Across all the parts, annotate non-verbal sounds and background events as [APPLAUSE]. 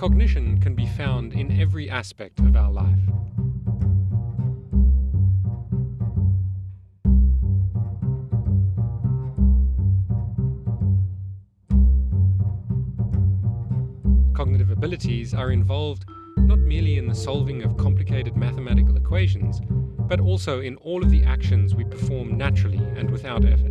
Cognition can be found in every aspect of our life. Cognitive abilities are involved not merely in the solving of complicated mathematical equations, but also in all of the actions we perform naturally and without effort.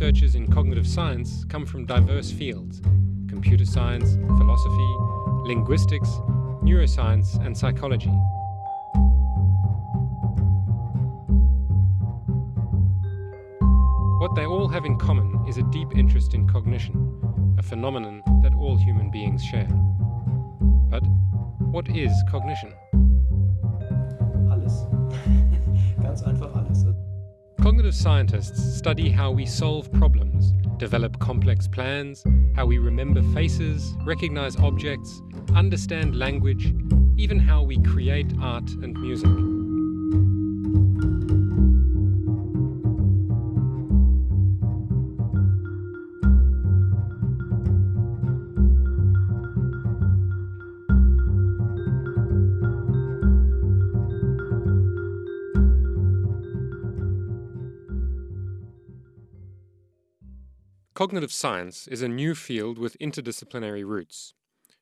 Researchers in cognitive science come from diverse fields computer science, philosophy, linguistics, neuroscience, and psychology. What they all have in common is a deep interest in cognition, a phenomenon that all human beings share. But what is cognition? Cognitive scientists study how we solve problems, develop complex plans, how we remember faces, recognize objects, understand language, even how we create art and music. Cognitive science is a new field with interdisciplinary roots.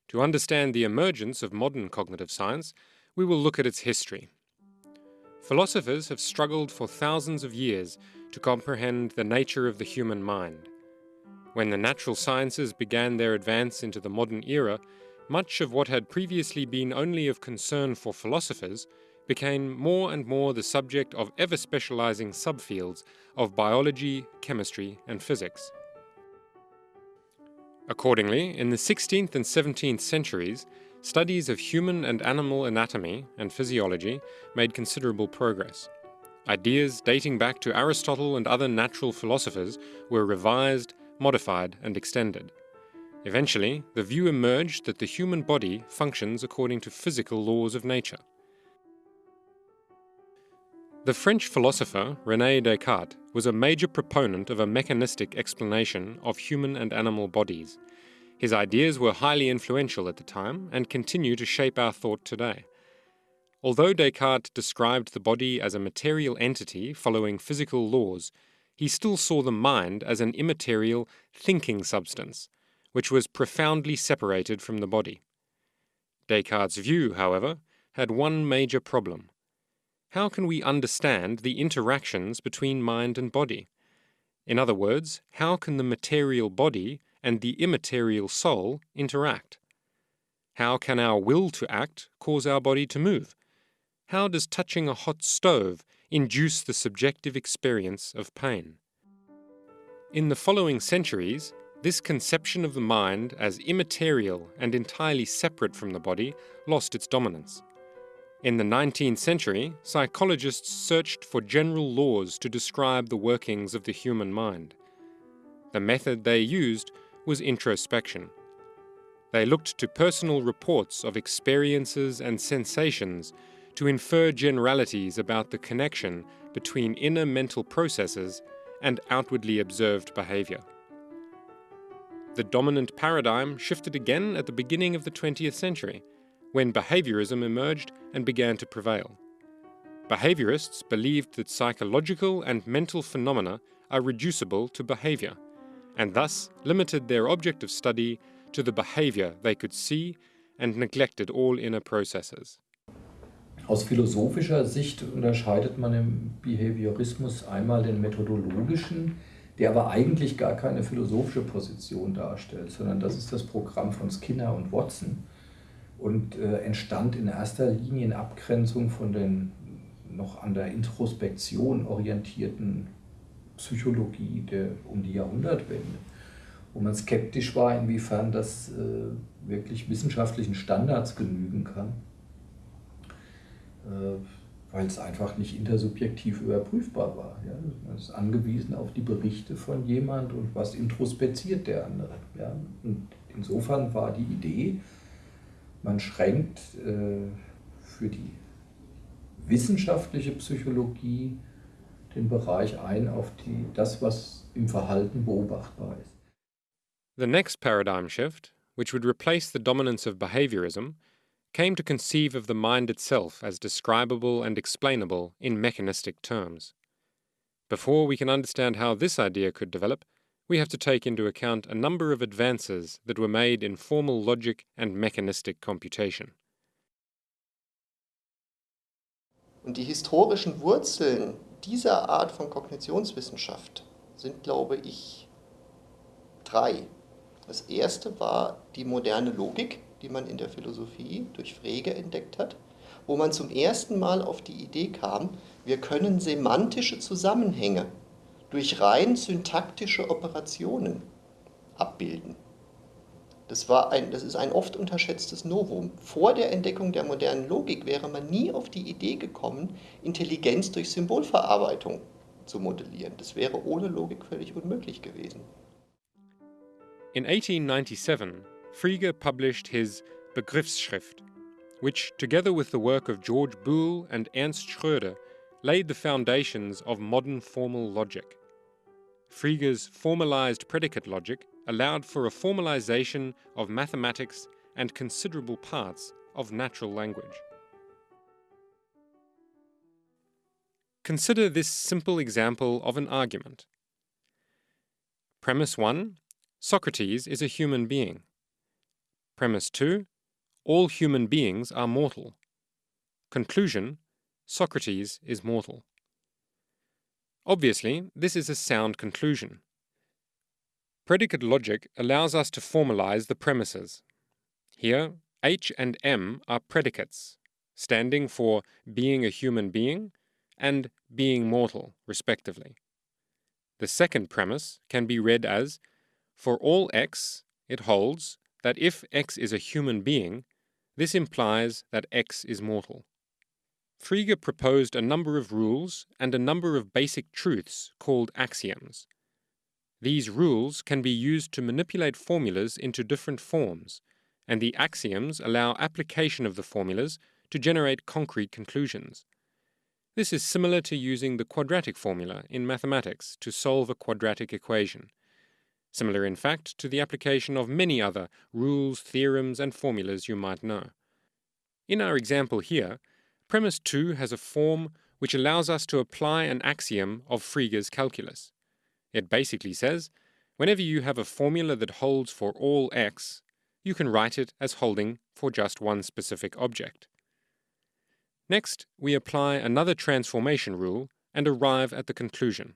To understand the emergence of modern cognitive science, we will look at its history. Philosophers have struggled for thousands of years to comprehend the nature of the human mind. When the natural sciences began their advance into the modern era, much of what had previously been only of concern for philosophers became more and more the subject of ever specializing subfields of biology, chemistry, and physics. Accordingly, in the 16th and 17th centuries, studies of human and animal anatomy and physiology made considerable progress. Ideas dating back to Aristotle and other natural philosophers were revised, modified, and extended. Eventually, the view emerged that the human body functions according to physical laws of nature. The French philosopher René Descartes was a major proponent of a mechanistic explanation of human and animal bodies. His ideas were highly influential at the time and continue to shape our thought today. Although Descartes described the body as a material entity following physical laws, he still saw the mind as an immaterial, thinking substance, which was profoundly separated from the body. Descartes' view, however, had one major problem. How can we understand the interactions between mind and body? In other words, how can the material body and the immaterial soul interact? How can our will to act cause our body to move? How does touching a hot stove induce the subjective experience of pain? In the following centuries, this conception of the mind as immaterial and entirely separate from the body lost its dominance. In the 19th century, psychologists searched for general laws to describe the workings of the human mind. The method they used was introspection. They looked to personal reports of experiences and sensations to infer generalities about the connection between inner mental processes and outwardly observed behavior. The dominant paradigm shifted again at the beginning of the 20th century when behaviorism emerged and began to prevail. Behaviorists believed that psychological and mental phenomena are reducible to behavior, and thus limited their object of study to the behavior they could see and neglected all inner processes. Aus philosophischer Sicht unterscheidet man im Behaviorismus einmal den methodologischen, der aber eigentlich gar keine philosophische Position darstellt, sondern das ist das Programm von Skinner und Watson und äh, entstand in erster Linie in Abgrenzung von den noch an der Introspektion orientierten Psychologie der, um die Jahrhundertwende, wo man skeptisch war, inwiefern das äh, wirklich wissenschaftlichen Standards genügen kann, äh, weil es einfach nicht intersubjektiv überprüfbar war. Ja? Man ist angewiesen auf die Berichte von jemand und was introspeziert der andere. Ja? Und insofern war die Idee, man schränkt äh, für die wissenschaftliche Psychologie den Bereich ein auf die, das, was im Verhalten beobachtbar ist. The next paradigm shift, which would replace the dominance of behaviorism, came to conceive of the mind itself as describable and explainable in mechanistic terms. Before we can understand how this idea could develop, we have to take into account a number of advances that were made in formal logic and mechanistic computation. Und die historischen Wurzeln dieser Art von Kognitionswissenschaft sind, glaube ich, drei. Das erste war die moderne Logik, die man in der Philosophie durch Frege entdeckt hat, wo man zum ersten Mal auf die Idee kam, wir können semantische Zusammenhänge durch rein syntaktische Operationen abbilden. Das, war ein, das ist ein oft unterschätztes Novum. Vor der Entdeckung der modernen Logik wäre man nie auf die Idee gekommen, Intelligenz durch Symbolverarbeitung zu modellieren. Das wäre ohne Logik völlig unmöglich gewesen. In 1897, Frege published his Begriffsschrift, which, together with the work of George Boole and Ernst Schröder, laid the foundations of modern formal logic. Frege's formalized predicate logic allowed for a formalization of mathematics and considerable parts of natural language. Consider this simple example of an argument. Premise 1 Socrates is a human being. Premise 2 All human beings are mortal. Conclusion Socrates is mortal. Obviously, this is a sound conclusion. Predicate logic allows us to formalize the premises. Here, H and M are predicates, standing for being a human being and being mortal, respectively. The second premise can be read as For all x, it holds that if x is a human being, this implies that x is mortal. Frege proposed a number of rules and a number of basic truths called axioms. These rules can be used to manipulate formulas into different forms, and the axioms allow application of the formulas to generate concrete conclusions. This is similar to using the quadratic formula in mathematics to solve a quadratic equation. Similar, in fact, to the application of many other rules, theorems, and formulas you might know. In our example here, premise 2 has a form which allows us to apply an axiom of Frege's calculus. It basically says, whenever you have a formula that holds for all x, you can write it as holding for just one specific object. Next, we apply another transformation rule and arrive at the conclusion.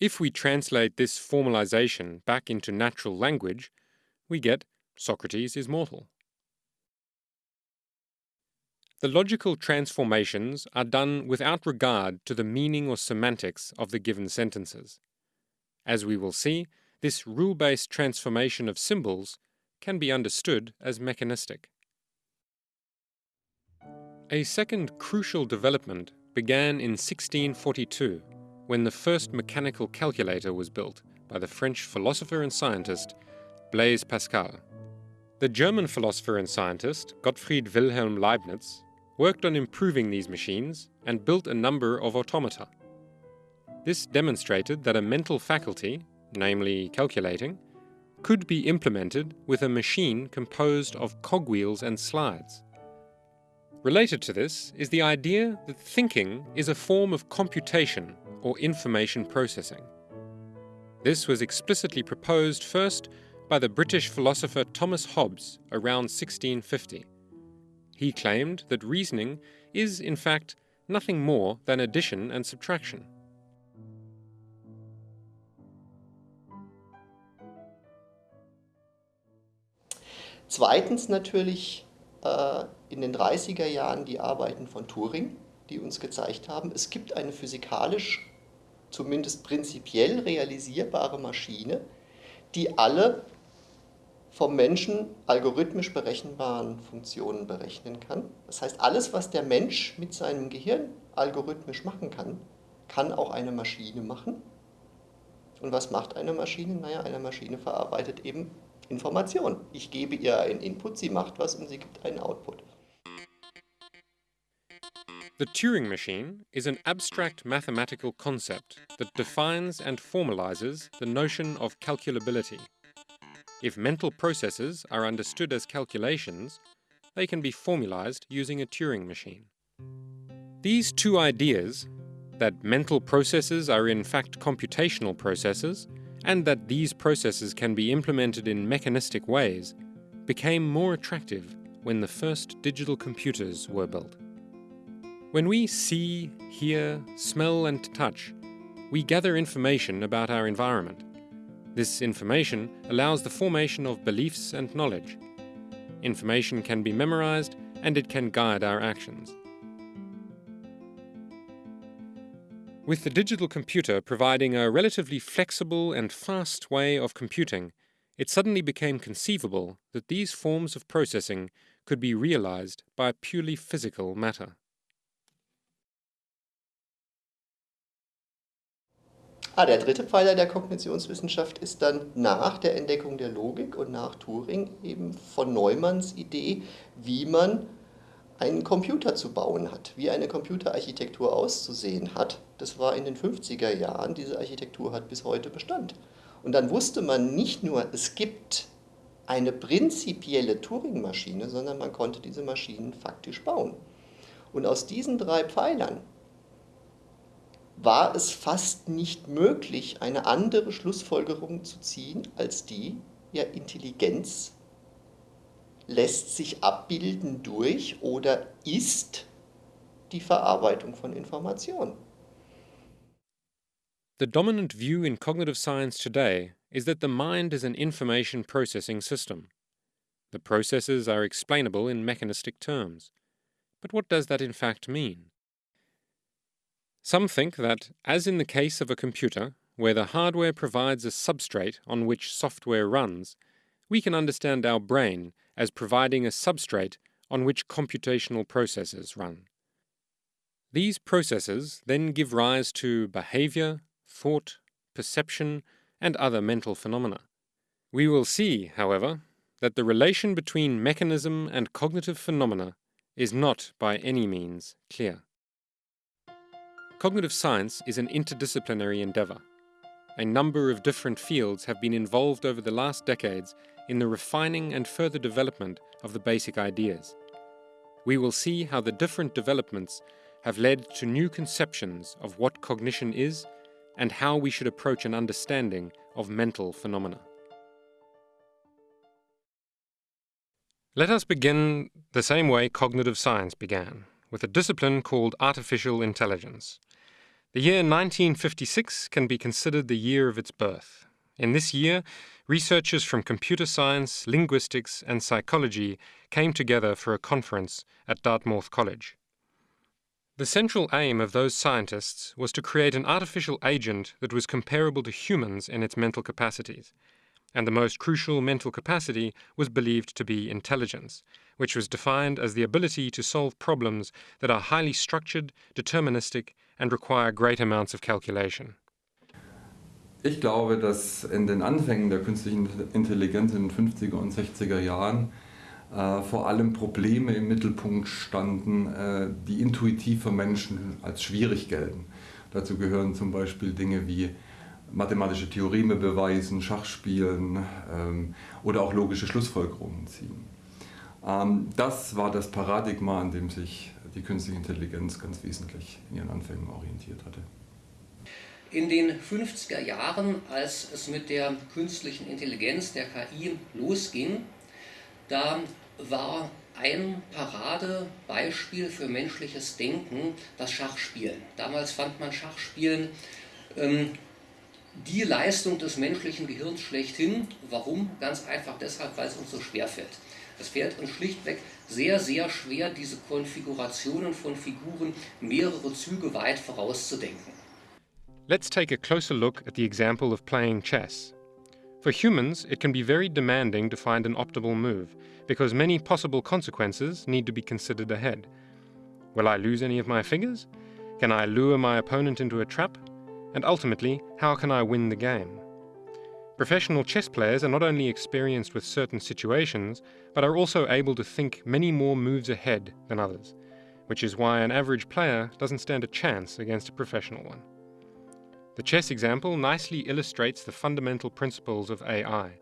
If we translate this formalization back into natural language, we get Socrates is mortal. The logical transformations are done without regard to the meaning or semantics of the given sentences. As we will see, this rule-based transformation of symbols can be understood as mechanistic. A second crucial development began in 1642 when the first mechanical calculator was built by the French philosopher and scientist Blaise Pascal. The German philosopher and scientist Gottfried Wilhelm Leibniz worked on improving these machines and built a number of automata. This demonstrated that a mental faculty, namely calculating, could be implemented with a machine composed of cogwheels and slides. Related to this is the idea that thinking is a form of computation or information processing. This was explicitly proposed first by the British philosopher Thomas Hobbes around 1650. He claimed that reasoning is, in fact, nothing more than addition and subtraction. Zweitens natürlich äh, in den 30er Jahren die Arbeiten von Turing, die uns gezeigt haben, es gibt eine physikalisch, zumindest prinzipiell realisierbare Maschine, die alle vom Menschen algorithmisch berechenbaren Funktionen berechnen kann. Das heißt, alles, was der Mensch mit seinem Gehirn algorithmisch machen kann, kann auch eine Maschine machen. Und was macht eine Maschine? Naja, eine Maschine verarbeitet eben Information. Ich gebe ihr einen Input, sie macht was und sie gibt einen Output. The Turing machine is an abstract mathematical concept that defines and formalizes the notion of calculability. If mental processes are understood as calculations, they can be formalized using a Turing machine. These two ideas, that mental processes are in fact computational processes, and that these processes can be implemented in mechanistic ways, became more attractive when the first digital computers were built. When we see, hear, smell and touch, we gather information about our environment. This information allows the formation of beliefs and knowledge. Information can be memorized and it can guide our actions. With the digital computer providing a relatively flexible and fast way of computing, it suddenly became conceivable that these forms of processing could be realized by purely physical matter. Ah, der dritte Pfeiler der Kognitionswissenschaft ist dann nach der Entdeckung der Logik und nach Turing eben von Neumanns Idee, wie man einen Computer zu bauen hat, wie eine Computerarchitektur auszusehen hat. Das war in den 50er Jahren, diese Architektur hat bis heute Bestand. Und dann wusste man nicht nur, es gibt eine prinzipielle Turing-Maschine, sondern man konnte diese Maschinen faktisch bauen. Und aus diesen drei Pfeilern war es fast nicht möglich, eine andere Schlussfolgerung zu ziehen, als die, ja, Intelligenz lässt sich abbilden durch oder ist die Verarbeitung von Informationen. The dominant view in cognitive science today is that the mind is an information processing system. The processes are explainable in mechanistic terms. But what does that in fact mean? Some think that, as in the case of a computer, where the hardware provides a substrate on which software runs, we can understand our brain as providing a substrate on which computational processes run. These processes then give rise to behavior, thought, perception, and other mental phenomena. We will see, however, that the relation between mechanism and cognitive phenomena is not by any means clear. Cognitive science is an interdisciplinary endeavour. A number of different fields have been involved over the last decades in the refining and further development of the basic ideas. We will see how the different developments have led to new conceptions of what cognition is and how we should approach an understanding of mental phenomena. Let us begin the same way cognitive science began, with a discipline called artificial intelligence. The year 1956 can be considered the year of its birth. In this year, researchers from computer science, linguistics, and psychology came together for a conference at Dartmouth College. The central aim of those scientists was to create an artificial agent that was comparable to humans in its mental capacities. And the most crucial mental capacity was believed to be intelligence, which was defined as the ability to solve problems that are highly structured, deterministic, and require great amounts of calculation. Ich glaube, dass in den Anfängen der künstlichen Intelligenz in den 50er und 60er Jahren äh, vor allem Probleme im Mittelpunkt standen, äh, die intuitiv für Menschen als schwierig gelten. Dazu gehören zum Beispiel Dinge wie mathematische Theoreme beweisen, Schachspielen ähm, oder auch logische Schlussfolgerungen ziehen. Ähm, das war das Paradigma, an dem sich die künstliche Intelligenz ganz wesentlich in ihren Anfängen orientiert hatte. In den 50er Jahren, als es mit der künstlichen Intelligenz, der KI, losging, da war ein Paradebeispiel für menschliches Denken das Schachspielen. Damals fand man Schachspielen ähm, die Leistung des menschlichen Gehirns schlechthin. Warum? Ganz einfach deshalb, weil es uns so schwer fällt. Es fällt uns schlichtweg sehr, sehr schwer, diese Konfigurationen von Figuren mehrere Züge weit vorauszudenken. Let's take a closer look at the example of playing chess. For humans, it can be very demanding to find an optimal move, because many possible consequences need to be considered ahead. Will I lose any of my figures? Can I lure my opponent into a trap? And ultimately, how can I win the game? Professional chess players are not only experienced with certain situations, but are also able to think many more moves ahead than others. which is why an average player doesn't stand a chance against a professional one. The chess example nicely illustrates the fundamental principles of AI.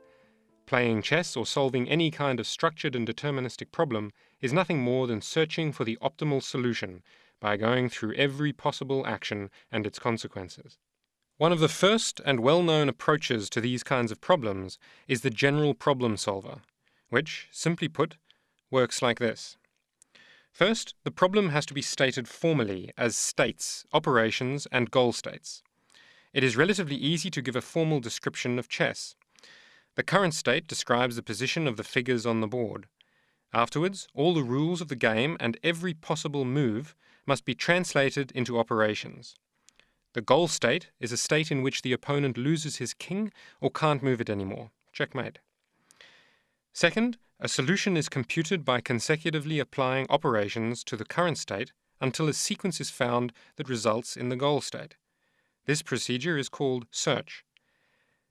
Playing chess or solving any kind of structured and deterministic problem is nothing more than searching for the optimal solution by going through every possible action and its consequences. One of the first and well-known approaches to these kinds of problems is the general problem solver, which, simply put, works like this. First, the problem has to be stated formally as states, operations, and goal states. It is relatively easy to give a formal description of chess. The current state describes the position of the figures on the board. Afterwards, all the rules of the game and every possible move must be translated into operations. The goal state is a state in which the opponent loses his king or can't move it anymore. Checkmate. Second, a solution is computed by consecutively applying operations to the current state until a sequence is found that results in the goal state. This procedure is called search.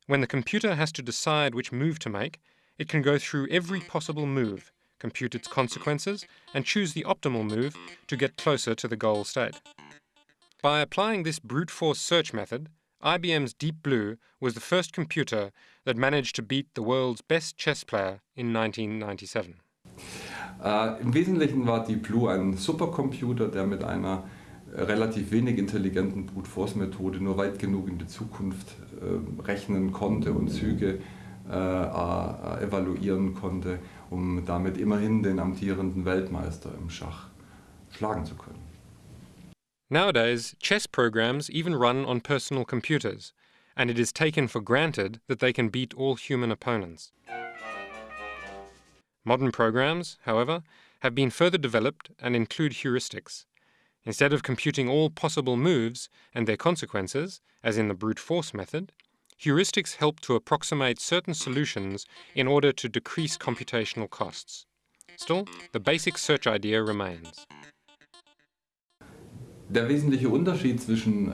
When the computer has to decide which move to make, it can go through every possible move, compute its consequences, and choose the optimal move to get closer to the goal state. By applying this brute force search method, IBM's Deep Blue was the first computer that managed to beat the world's best chess player in 1997. Äh, Im Wesentlichen war Deep Blue ein Supercomputer, der mit einer relativ wenig intelligenten Brute Force Methode nur weit genug in die Zukunft äh, rechnen konnte und Züge äh, äh, evaluieren konnte, um damit immerhin den amtierenden Weltmeister im Schach schlagen zu können. Nowadays, chess programs even run on personal computers, and it is taken for granted that they can beat all human opponents. Modern programs, however, have been further developed and include heuristics. Instead of computing all possible moves and their consequences, as in the brute force method, heuristics help to approximate certain solutions in order to decrease computational costs. Still, the basic search idea remains. Der wesentliche Unterschied zwischen äh,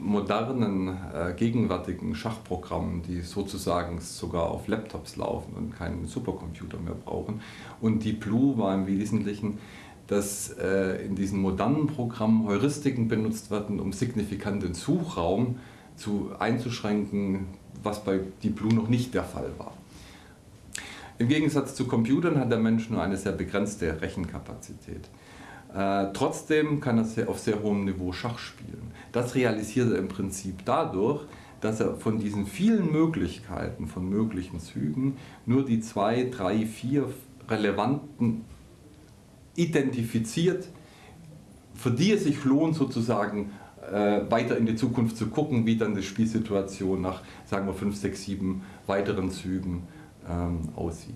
modernen, äh, gegenwärtigen Schachprogrammen, die sozusagen sogar auf Laptops laufen und keinen Supercomputer mehr brauchen, und Deep Blue war im Wesentlichen, dass äh, in diesen modernen Programmen Heuristiken benutzt werden, um signifikanten Suchraum zu, einzuschränken, was bei Deep Blue noch nicht der Fall war. Im Gegensatz zu Computern hat der Mensch nur eine sehr begrenzte Rechenkapazität. Äh, trotzdem kann er auf sehr hohem Niveau Schach spielen. Das realisiert er im Prinzip dadurch, dass er von diesen vielen Möglichkeiten, von möglichen Zügen, nur die zwei, drei, vier relevanten identifiziert, für die es sich lohnt sozusagen äh, weiter in die Zukunft zu gucken, wie dann die Spielsituation nach, sagen wir, fünf, sechs, sieben weiteren Zügen ähm, aussieht.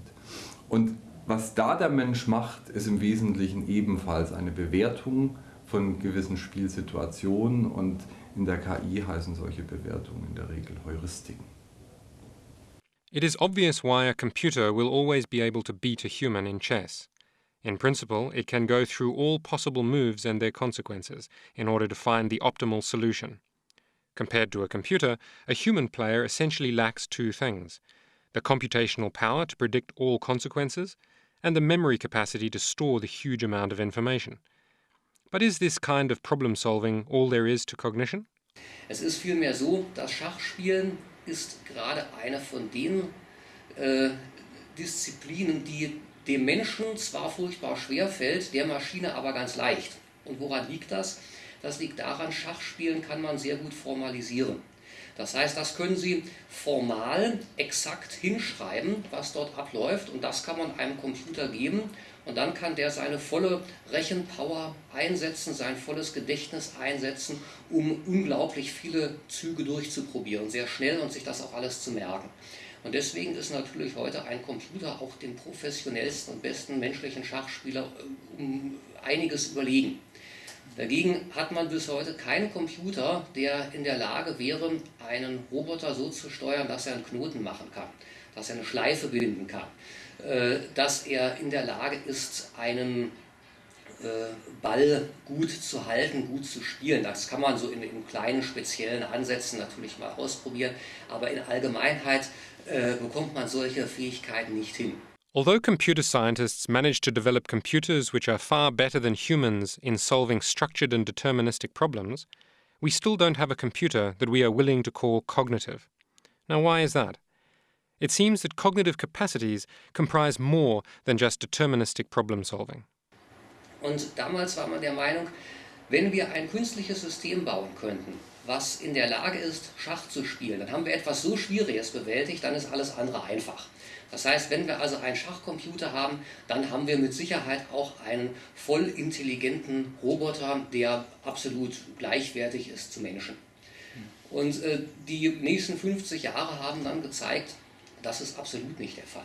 Und was da der Mensch macht, ist im Wesentlichen ebenfalls eine Bewertung von gewissen Spielsituationen und in der KI heißen solche Bewertungen in der Regel Heuristiken. It is obvious why a computer will always be able to beat a human in chess. In principle, it can go through all possible moves and their consequences in order to find the optimal solution. Compared to a computer, a human player essentially lacks two things the computational power to predict all consequences and the memory capacity to store the huge amount of information. But is this kind of problem solving all there is to cognition? Es ist vielmehr so, das Schachspielen ist gerade eine von den äh, Disziplinen, die dem Menschen zwar furchtbar schwer fällt, der Maschine aber ganz leicht. Und woran liegt das? Das liegt daran, Schachspielen kann man sehr gut formalisieren. Das heißt, das können Sie formal exakt hinschreiben, was dort abläuft und das kann man einem Computer geben und dann kann der seine volle Rechenpower einsetzen, sein volles Gedächtnis einsetzen, um unglaublich viele Züge durchzuprobieren, sehr schnell und sich das auch alles zu merken. Und deswegen ist natürlich heute ein Computer auch dem professionellsten und besten menschlichen Schachspieler äh, um einiges überlegen. Dagegen hat man bis heute keinen Computer, der in der Lage wäre, einen Roboter so zu steuern, dass er einen Knoten machen kann, dass er eine Schleife binden kann, äh, dass er in der Lage ist, einen äh, Ball gut zu halten, gut zu spielen. Das kann man so in, in kleinen speziellen Ansätzen natürlich mal ausprobieren, aber in Allgemeinheit äh, bekommt man solche Fähigkeiten nicht hin. Although computer scientists manage to develop computers which are far better than humans in solving structured and deterministic problems, we still don't have a computer that we are willing to call cognitive. Now, why is that? It seems that cognitive capacities comprise more than just deterministic problem solving. Und damals war man der Meinung, wenn wir ein künstliches System bauen könnten, was in der Lage ist, Schach zu spielen, dann haben wir etwas so Schwieriges bewältigt, dann ist alles andere einfach. Das heißt, wenn wir also einen Schachcomputer haben, dann haben wir mit Sicherheit auch einen voll intelligenten Roboter, der absolut gleichwertig ist zu Menschen. Und äh, die nächsten 50 Jahre haben dann gezeigt, das ist absolut nicht der Fall.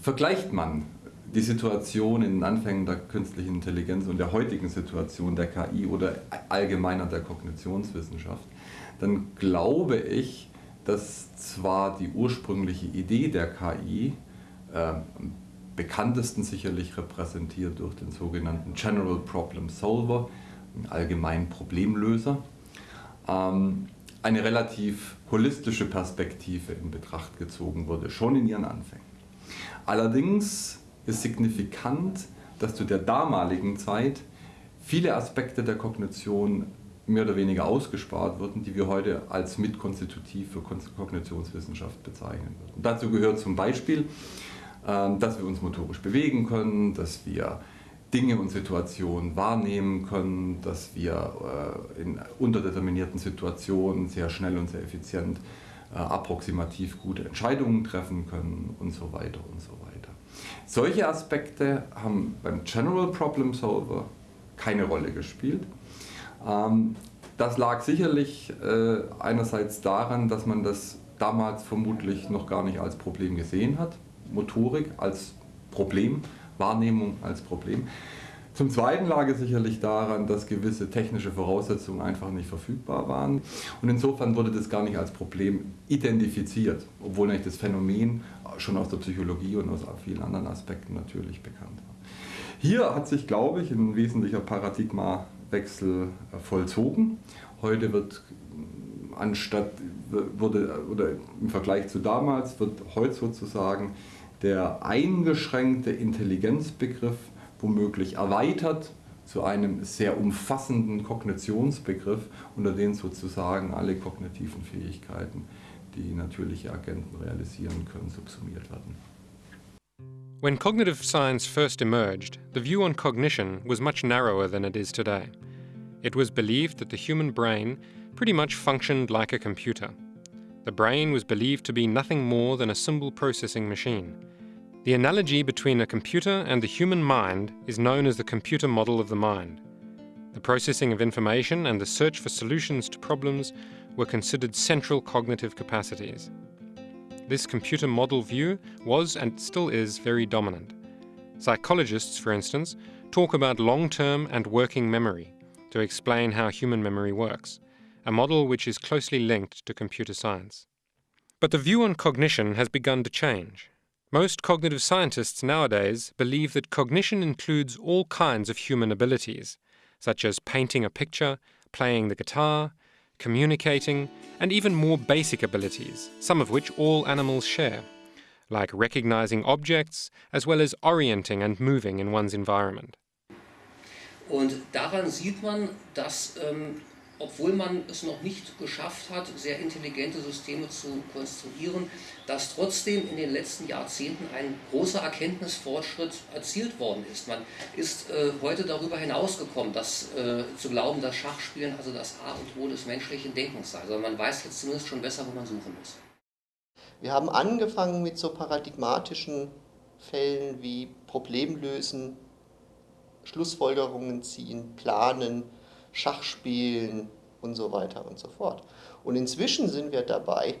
Vergleicht man die Situation in den Anfängen der künstlichen Intelligenz und der heutigen Situation der KI oder allgemeiner der Kognitionswissenschaft, dann glaube ich, dass zwar die ursprüngliche Idee der KI, äh, bekanntesten sicherlich repräsentiert durch den sogenannten General Problem Solver, einen allgemeinen Problemlöser, ähm, eine relativ holistische Perspektive in Betracht gezogen wurde, schon in ihren Anfängen. Allerdings ist signifikant, dass zu der damaligen Zeit viele Aspekte der Kognition mehr oder weniger ausgespart wurden, die wir heute als mitkonstitutiv für Kognitionswissenschaft bezeichnen würden. Dazu gehört zum Beispiel, ähm, dass wir uns motorisch bewegen können, dass wir Dinge und Situationen wahrnehmen können, dass wir äh, in unterdeterminierten Situationen sehr schnell und sehr effizient äh, approximativ gute Entscheidungen treffen können und so weiter und so weiter. Solche Aspekte haben beim General Problem Solver keine Rolle gespielt. Ähm, das lag sicherlich äh, einerseits daran, dass man das damals vermutlich noch gar nicht als Problem gesehen hat, Motorik als Problem Wahrnehmung als Problem. Zum Zweiten lag es sicherlich daran, dass gewisse technische Voraussetzungen einfach nicht verfügbar waren. Und insofern wurde das gar nicht als Problem identifiziert, obwohl eigentlich das Phänomen schon aus der Psychologie und aus vielen anderen Aspekten natürlich bekannt war. Hier hat sich, glaube ich, ein wesentlicher Paradigmawechsel vollzogen. Heute wird anstatt, wurde, oder im Vergleich zu damals, wird heute sozusagen der eingeschränkte Intelligenzbegriff womöglich erweitert zu einem sehr umfassenden Kognitionsbegriff, unter den sozusagen alle kognitiven Fähigkeiten, die natürliche Agenten realisieren können, subsumiert werden. When cognitive science first emerged, the view on cognition was much narrower than it is today. It was believed that the human brain pretty much functioned like a computer. The brain was believed to be nothing more than a symbol processing machine. The analogy between a computer and the human mind is known as the computer model of the mind. The processing of information and the search for solutions to problems were considered central cognitive capacities. This computer model view was and still is very dominant. Psychologists, for instance, talk about long term and working memory to explain how human memory works, a model which is closely linked to computer science. But the view on cognition has begun to change. Most cognitive scientists nowadays believe that cognition includes all kinds of human abilities, such as painting a picture, playing the guitar, communicating, and even more basic abilities, some of which all animals share, like recognizing objects as well as orienting and moving in one's environment. Daran sieht man, dass ähm, obwohl man es noch nicht geschafft hat, sehr intelligente Systeme zu konstruieren, dass trotzdem in den letzten Jahrzehnten ein großer Erkenntnisfortschritt erzielt worden ist. Man ist äh, heute darüber hinausgekommen, dass, äh, zu glauben, dass Schachspielen also das A und O des menschlichen Denkens sei. Also man weiß jetzt zumindest schon besser, wo man suchen muss. Wir haben angefangen mit so paradigmatischen Fällen wie Problemlösen, Schlussfolgerungen ziehen, planen, Schach spielen und so weiter und so fort. Und inzwischen sind wir dabei,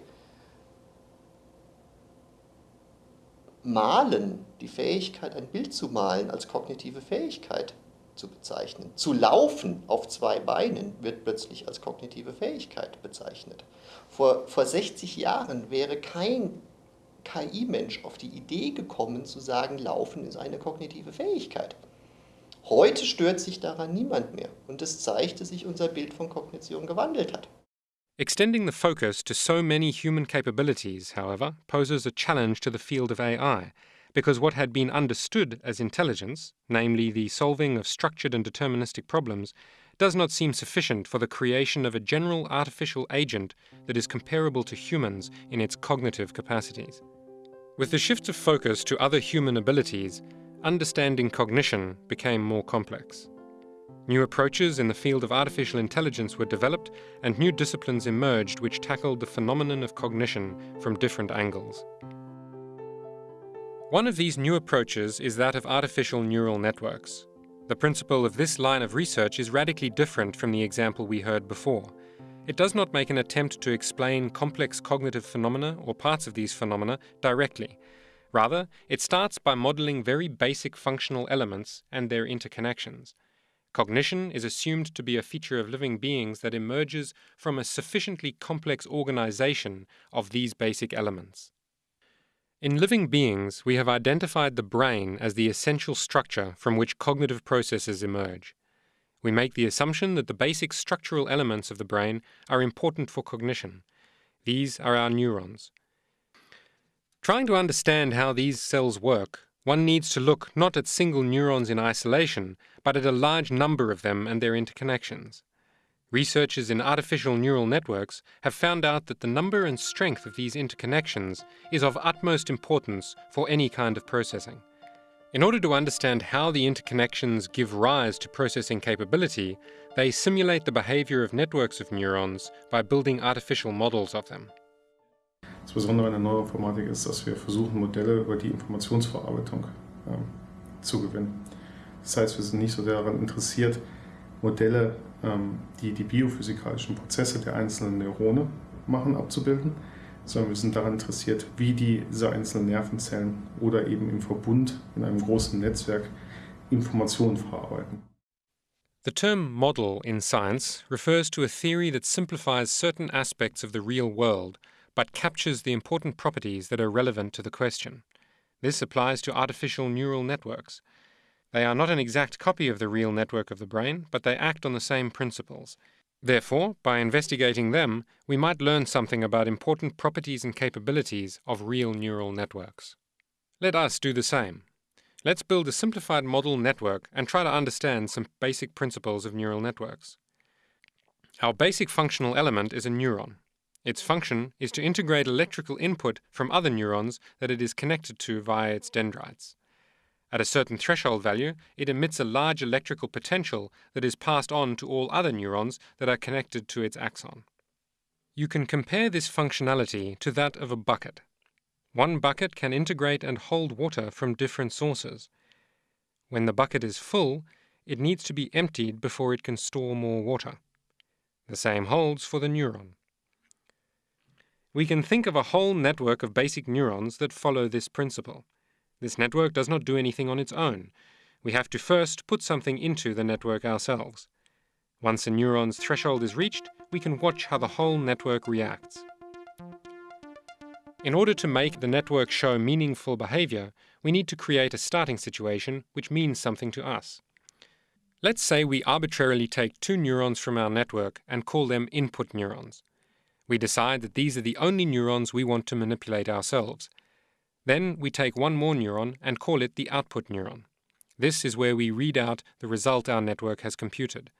Malen, die Fähigkeit, ein Bild zu malen, als kognitive Fähigkeit zu bezeichnen. Zu laufen auf zwei Beinen wird plötzlich als kognitive Fähigkeit bezeichnet. Vor, vor 60 Jahren wäre kein KI-Mensch auf die Idee gekommen zu sagen, Laufen ist eine kognitive Fähigkeit. Heute stört sich daran niemand mehr und es zeigt, dass sich unser Bild von Kognition gewandelt hat. Extending the focus to so many human capabilities, however, poses a challenge to the field of AI, because what had been understood as intelligence, namely the solving of structured and deterministic problems, does not seem sufficient for the creation of a general artificial agent that is comparable to humans in its cognitive capacities. With the shift of focus to other human abilities, understanding cognition became more complex. New approaches in the field of artificial intelligence were developed and new disciplines emerged which tackled the phenomenon of cognition from different angles. One of these new approaches is that of artificial neural networks. The principle of this line of research is radically different from the example we heard before. It does not make an attempt to explain complex cognitive phenomena or parts of these phenomena directly. Rather, it starts by modeling very basic functional elements and their interconnections. Cognition is assumed to be a feature of living beings that emerges from a sufficiently complex organization of these basic elements. In living beings, we have identified the brain as the essential structure from which cognitive processes emerge. We make the assumption that the basic structural elements of the brain are important for cognition. These are our neurons. Trying to understand how these cells work, one needs to look not at single neurons in isolation, but at a large number of them and their interconnections. Researchers in artificial neural networks have found out that the number and strength of these interconnections is of utmost importance for any kind of processing. In order to understand how the interconnections give rise to processing capability, they simulate the behavior of networks of neurons by building artificial models of them. Das Besondere an der Neuroinformatik ist, dass wir versuchen, Modelle über die Informationsverarbeitung ähm, zu gewinnen. Das heißt, wir sind nicht so daran interessiert, Modelle, ähm, die die biophysikalischen Prozesse der einzelnen Neurone machen, abzubilden, sondern wir sind daran interessiert, wie diese einzelnen Nervenzellen oder eben im Verbund in einem großen Netzwerk Informationen verarbeiten. The term model in science refers to a theory that simplifies certain aspects of the real world but captures the important properties that are relevant to the question. This applies to artificial neural networks. They are not an exact copy of the real network of the brain, but they act on the same principles. Therefore, by investigating them, we might learn something about important properties and capabilities of real neural networks. Let us do the same. Let's build a simplified model network and try to understand some basic principles of neural networks. Our basic functional element is a neuron. Its function is to integrate electrical input from other neurons that it is connected to via its dendrites. At a certain threshold value, it emits a large electrical potential that is passed on to all other neurons that are connected to its axon. You can compare this functionality to that of a bucket. One bucket can integrate and hold water from different sources. When the bucket is full, it needs to be emptied before it can store more water. The same holds for the neuron. We can think of a whole network of basic neurons that follow this principle. This network does not do anything on its own. We have to first put something into the network ourselves. Once a neuron's threshold is reached, we can watch how the whole network reacts. In order to make the network show meaningful behavior, we need to create a starting situation which means something to us. Let's say we arbitrarily take two neurons from our network and call them input neurons. We decide that these are the only neurons we want to manipulate ourselves. Then we take one more neuron and call it the output neuron. This is where we read out the result our network has computed.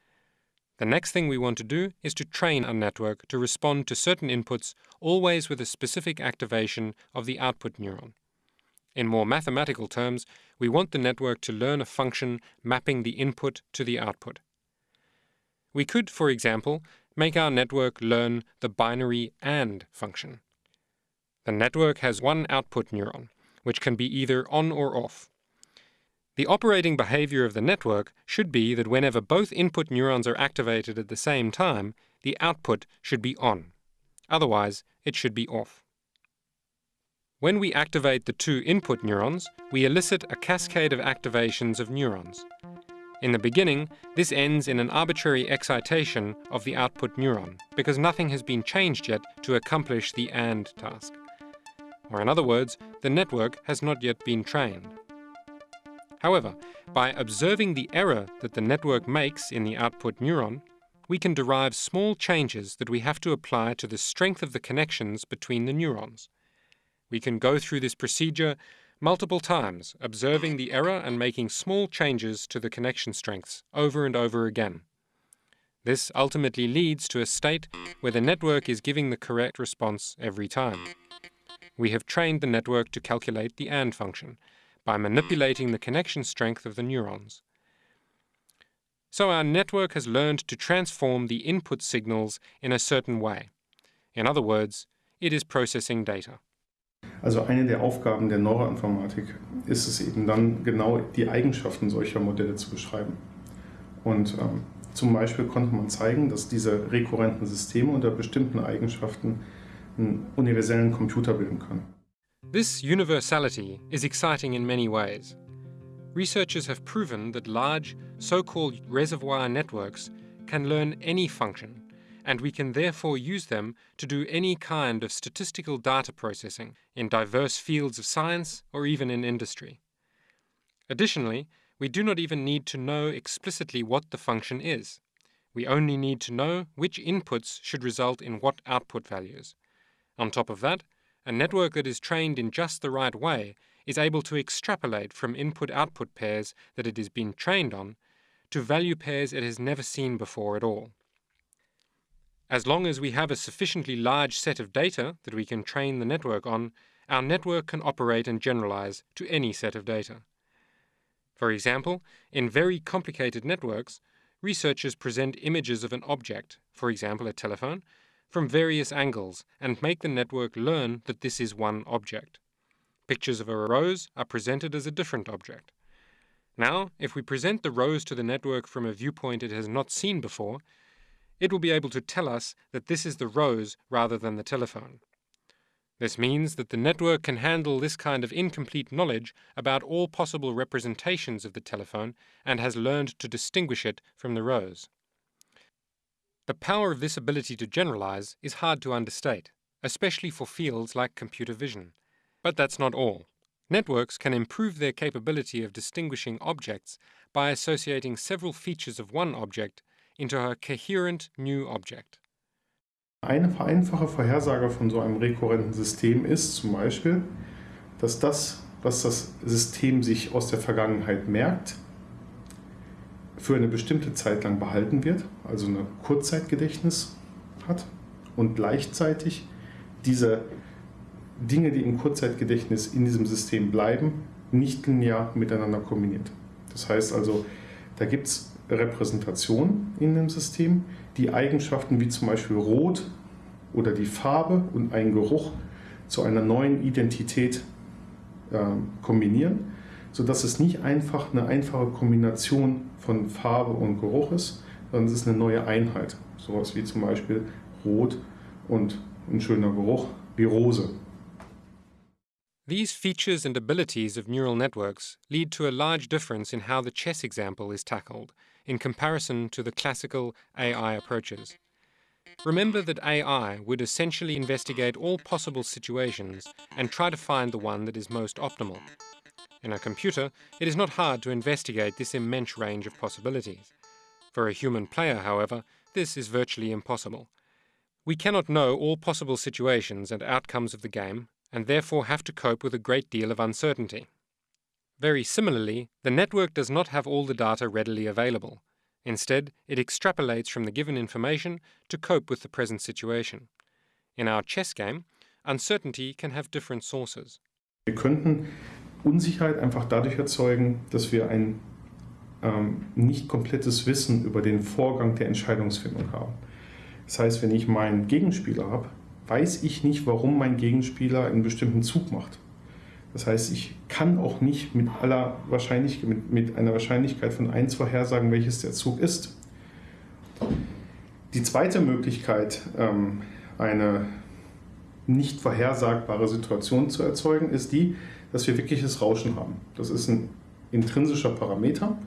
The next thing we want to do is to train our network to respond to certain inputs, always with a specific activation of the output neuron. In more mathematical terms, we want the network to learn a function mapping the input to the output. We could, for example, make our network learn the binary AND function. The network has one output neuron, which can be either on or off. The operating behavior of the network should be that whenever both input neurons are activated at the same time, the output should be on. Otherwise, it should be off. When we activate the two input neurons, we elicit a cascade of activations of neurons. In the beginning, this ends in an arbitrary excitation of the output neuron, because nothing has been changed yet to accomplish the AND task. Or in other words, the network has not yet been trained. However, by observing the error that the network makes in the output neuron, we can derive small changes that we have to apply to the strength of the connections between the neurons. We can go through this procedure multiple times, observing the error and making small changes to the connection strengths over and over again. This ultimately leads to a state where the network is giving the correct response every time. We have trained the network to calculate the AND function by manipulating the connection strength of the neurons. So our network has learned to transform the input signals in a certain way. In other words, it is processing data. Also eine der Aufgaben der Neuroinformatik ist es eben dann genau die Eigenschaften solcher Modelle zu beschreiben. Und ähm, zum Beispiel konnte man zeigen, dass diese rekurrenten Systeme unter bestimmten Eigenschaften einen universellen Computer bilden können. This universality is exciting in many ways. Researchers have proven that large, so-called reservoir networks can learn any function, and we can therefore use them to do any kind of statistical data processing in diverse fields of science or even in industry. Additionally, we do not even need to know explicitly what the function is. We only need to know which inputs should result in what output values. On top of that, a network that is trained in just the right way is able to extrapolate from input-output pairs that it has been trained on to value pairs it has never seen before at all. As long as we have a sufficiently large set of data that we can train the network on, our network can operate and generalize to any set of data. For example, in very complicated networks, researchers present images of an object, for example a telephone, from various angles and make the network learn that this is one object. Pictures of a rose are presented as a different object. Now, if we present the rose to the network from a viewpoint it has not seen before, it will be able to tell us that this is the rose rather than the telephone. This means that the network can handle this kind of incomplete knowledge about all possible representations of the telephone and has learned to distinguish it from the rose. The power of this ability to generalize is hard to understate, especially for fields like computer vision. But that's not all. Networks can improve their capability of distinguishing objects by associating several features of one object into a coherent new object. Eine einfache Vorhersage von so einem rekurrenten System ist zum Beispiel, dass das, was das System sich aus der Vergangenheit merkt, für eine bestimmte Zeit lang behalten wird, also ein Kurzzeitgedächtnis hat und gleichzeitig diese Dinge, die im Kurzzeitgedächtnis in diesem System bleiben, nicht linear miteinander kombiniert. Das heißt also, da gibt es Repräsentationen in dem System, die Eigenschaften wie zum Beispiel Rot oder die Farbe und einen Geruch zu einer neuen Identität äh, kombinieren, sodass es nicht einfach eine einfache Kombination von Farbe und Geruch ist, sondern es ist eine neue Einheit. Sowas wie zum Beispiel Rot und ein schöner Geruch wie Rose. These features and abilities of neural networks lead to a large difference in how the chess example is tackled in comparison to the classical AI approaches. Remember that AI would essentially investigate all possible situations and try to find the one that is most optimal. In a computer, it is not hard to investigate this immense range of possibilities. For a human player, however, this is virtually impossible. We cannot know all possible situations and outcomes of the game and therefore have to cope with a great deal of uncertainty. Very similarly, the network does not have all the data readily available. Instead, it extrapolates from the given information to cope with the present situation. In our chess game, uncertainty can have different sources. Wir könnten Unsicherheit einfach dadurch erzeugen, dass wir ein ähm, nicht komplettes Wissen über den Vorgang der Entscheidungsfindung haben. Das heißt, wenn ich meinen Gegenspieler habe, weiß ich nicht, warum mein Gegenspieler einen bestimmten Zug macht. Das heißt, ich kann auch nicht mit, aller Wahrscheinlich mit, mit einer Wahrscheinlichkeit von 1 vorhersagen, welches der Zug ist. Die zweite Möglichkeit, ähm, eine nicht vorhersagbare Situation zu erzeugen, ist die, dass wir wirkliches Rauschen haben. Das ist ein intrinsischer Parameter,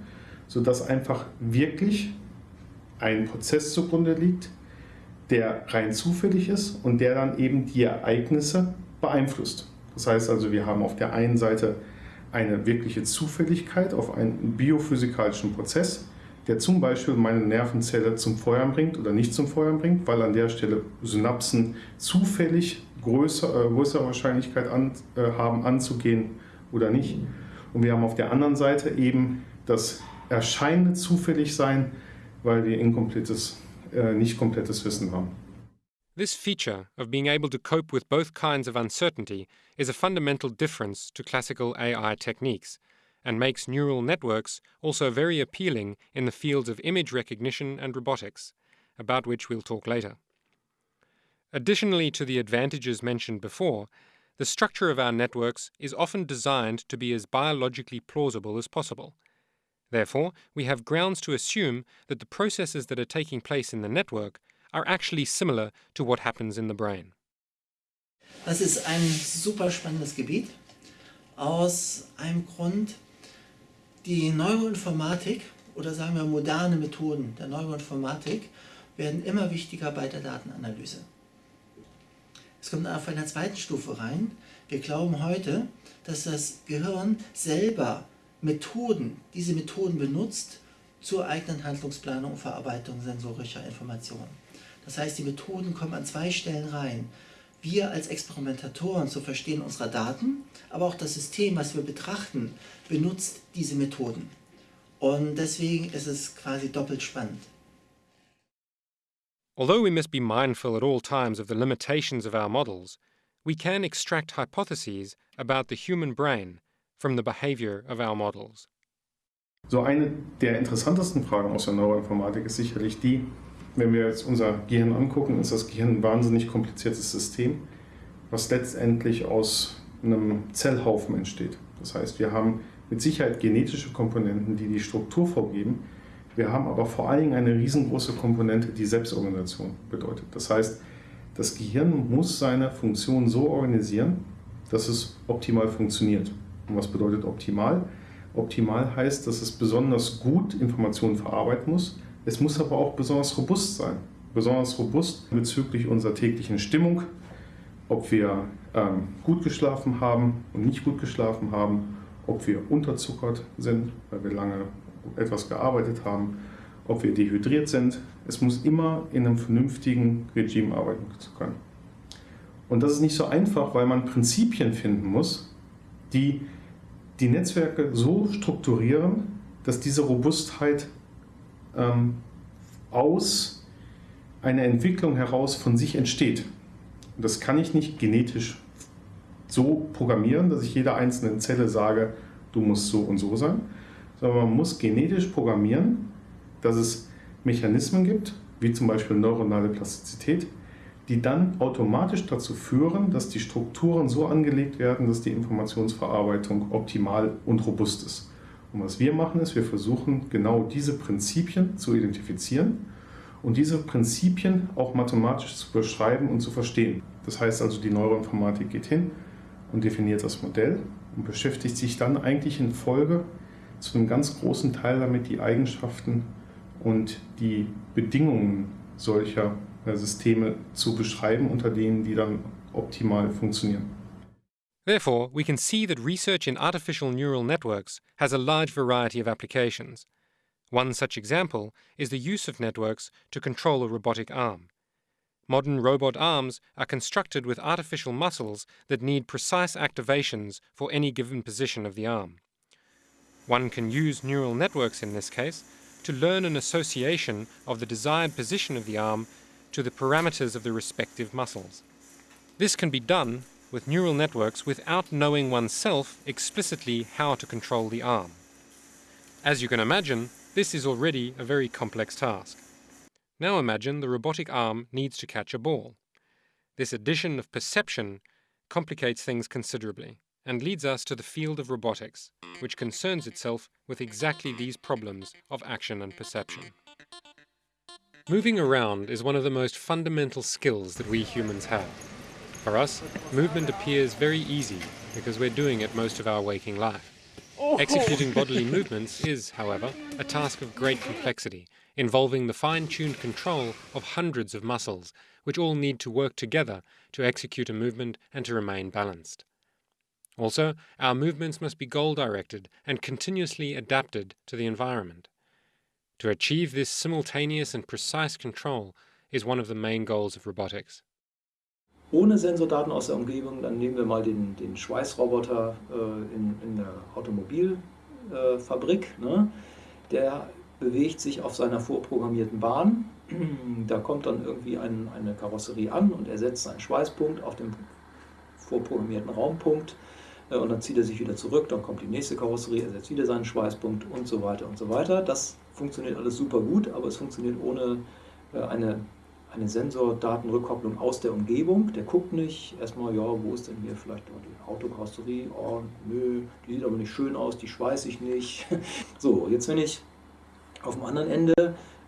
sodass einfach wirklich ein Prozess zugrunde liegt, der rein zufällig ist und der dann eben die Ereignisse beeinflusst. Das heißt also, wir haben auf der einen Seite eine wirkliche Zufälligkeit auf einen biophysikalischen Prozess, der zum Beispiel meine Nervenzelle zum Feuern bringt oder nicht zum Feuern bringt, weil an der Stelle Synapsen zufällig größer, äh, größere Wahrscheinlichkeit an, äh, haben anzugehen oder nicht. Und wir haben auf der anderen Seite eben das erscheinende Zufälligsein, weil wir inkomplettes, äh, nicht komplettes Wissen haben. This feature of being able to cope with both kinds of uncertainty is a fundamental difference to classical AI techniques and makes neural networks also very appealing in the fields of image recognition and robotics, about which we'll talk later. Additionally to the advantages mentioned before, the structure of our networks is often designed to be as biologically plausible as possible. Therefore, we have grounds to assume that the processes that are taking place in the network are actually similar to what happens in the brain. Das ist ein super spannendes Gebiet aus einem Grund, die Neuroinformatik oder sagen wir moderne Methoden der Neuroinformatik werden immer wichtiger bei der Datenanalyse. Es kommt auf einer zweiten Stufe rein. Wir glauben heute, dass das Gehirn selber Methoden, diese Methoden benutzt zur eigenen Handlungsplanung und Verarbeitung sensorischer Informationen. Das heißt, die Methoden kommen an zwei Stellen rein. Wir als Experimentatoren zu verstehen unserer Daten, aber auch das System, was wir betrachten, benutzt diese Methoden. Und deswegen ist es quasi doppelt spannend. Although we must be mindful at all times of the limitations of our models, we can extract hypotheses about the human brain from the behavior of our models. So eine der interessantesten Fragen aus der Neuroinformatik ist sicherlich die, wenn wir jetzt unser Gehirn angucken, ist das Gehirn ein wahnsinnig kompliziertes System, was letztendlich aus einem Zellhaufen entsteht. Das heißt, wir haben mit Sicherheit genetische Komponenten, die die Struktur vorgeben. Wir haben aber vor allen Dingen eine riesengroße Komponente, die Selbstorganisation bedeutet. Das heißt, das Gehirn muss seine Funktion so organisieren, dass es optimal funktioniert. Und was bedeutet optimal? Optimal heißt, dass es besonders gut Informationen verarbeiten muss, es muss aber auch besonders robust sein. Besonders robust bezüglich unserer täglichen Stimmung, ob wir ähm, gut geschlafen haben und nicht gut geschlafen haben, ob wir unterzuckert sind, weil wir lange etwas gearbeitet haben, ob wir dehydriert sind. Es muss immer in einem vernünftigen Regime arbeiten können. Und das ist nicht so einfach, weil man Prinzipien finden muss, die die Netzwerke so strukturieren, dass diese Robustheit ähm, aus einer Entwicklung heraus von sich entsteht. Das kann ich nicht genetisch so programmieren, dass ich jeder einzelnen Zelle sage, du musst so und so sein, sondern man muss genetisch programmieren, dass es Mechanismen gibt, wie zum Beispiel neuronale Plastizität, die dann automatisch dazu führen, dass die Strukturen so angelegt werden, dass die Informationsverarbeitung optimal und robust ist. Und was wir machen ist, wir versuchen genau diese Prinzipien zu identifizieren und diese Prinzipien auch mathematisch zu beschreiben und zu verstehen. Das heißt also, die Neuroinformatik geht hin und definiert das Modell und beschäftigt sich dann eigentlich in Folge zu einem ganz großen Teil damit, die Eigenschaften und die Bedingungen solcher äh, Systeme zu beschreiben, unter denen die dann optimal funktionieren. Therefore, we can see that research in artificial neural networks has a large variety of applications. One such example is the use of networks to control a robotic arm. Modern robot arms are constructed with artificial muscles that need precise activations for any given position of the arm. One can use neural networks in this case to learn an association of the desired position of the arm to the parameters of the respective muscles. This can be done with neural networks without knowing oneself explicitly how to control the arm. As you can imagine, this is already a very complex task. Now imagine the robotic arm needs to catch a ball. This addition of perception complicates things considerably and leads us to the field of robotics, which concerns itself with exactly these problems of action and perception. Moving around is one of the most fundamental skills that we humans have. For us, movement appears very easy because we're doing it most of our waking life. Oh. Executing [LAUGHS] bodily movements is, however, a task of great complexity, involving the fine-tuned control of hundreds of muscles, which all need to work together to execute a movement and to remain balanced. Also, our movements must be goal-directed and continuously adapted to the environment. To achieve this simultaneous and precise control is one of the main goals of robotics. Ohne Sensordaten aus der Umgebung. Dann nehmen wir mal den, den Schweißroboter äh, in, in der Automobilfabrik. Äh, ne? Der bewegt sich auf seiner vorprogrammierten Bahn. [CLEARS THROAT] Da kommt dann irgendwie ein, eine Karosserie an und er setzt seinen Schweißpunkt auf dem vorprogrammierten Raumpunkt äh, und dann zieht er sich wieder zurück, dann kommt die nächste Karosserie, er setzt wieder seinen Schweißpunkt und so weiter und so weiter. Das funktioniert alles super gut, aber es funktioniert ohne äh, eine, eine Sensordatenrückkopplung aus der Umgebung. Der guckt nicht erstmal, ja, wo ist denn hier vielleicht die Autokarosserie? Oh, nö, die sieht aber nicht schön aus, die schweiße ich nicht. [LAUGHS] So, jetzt wenn ich auf dem anderen Ende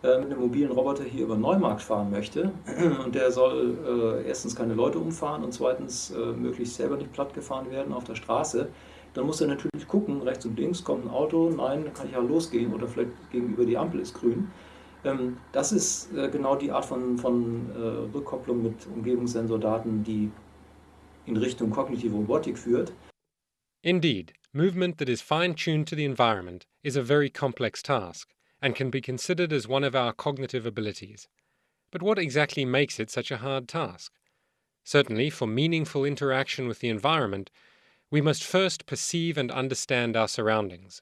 äh, mit einem mobilen Roboter hier über Neumarkt fahren möchte [CLEARS THROAT] und der soll äh, erstens keine Leute umfahren und zweitens äh, möglichst selber nicht platt gefahren werden auf der Straße, dann muss er natürlich gucken, rechts und links kommt ein Auto, nein, dann kann ich ja losgehen oder vielleicht gegenüber die Ampel ist grün. Ähm, das ist äh, genau die Art von, von äh, Rückkopplung mit Umgebungssensordaten, die in Richtung kognitive Robotik führt. Indeed, movement that is fine-tuned to the environment is a very complex task. and can be considered as one of our cognitive abilities. But what exactly makes it such a hard task? Certainly, for meaningful interaction with the environment, we must first perceive and understand our surroundings.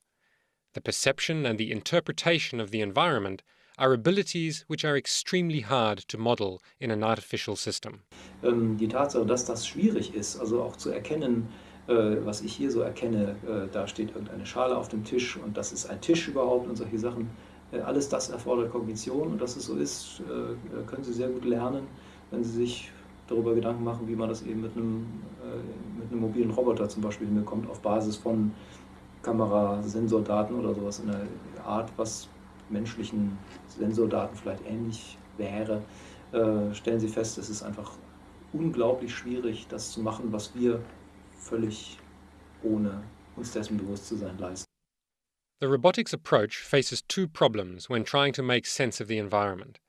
The perception and the interpretation of the environment are abilities which are extremely hard to model in an artificial system. Ähm, die Tatsache, dass das schwierig ist, also auch zu erkennen, äh, was ich hier so erkenne, äh, da steht irgendeine Schale auf dem Tisch und das ist ein Tisch überhaupt und solche Sachen, Äh, alles das erfordert Kognition und dass es so ist, können Sie sehr gut lernen, wenn Sie sich darüber Gedanken machen, wie man das eben mit einem, mit einem mobilen Roboter zum Beispiel hinbekommt, auf Basis von Kamera, Sensordaten oder sowas in der Art, was menschlichen Sensordaten vielleicht ähnlich wäre, stellen Sie fest, es ist einfach unglaublich schwierig, das zu machen, was wir völlig ohne uns dessen bewusst zu sein leisten. The robotics approach faces two problems when trying to make sense of the environment.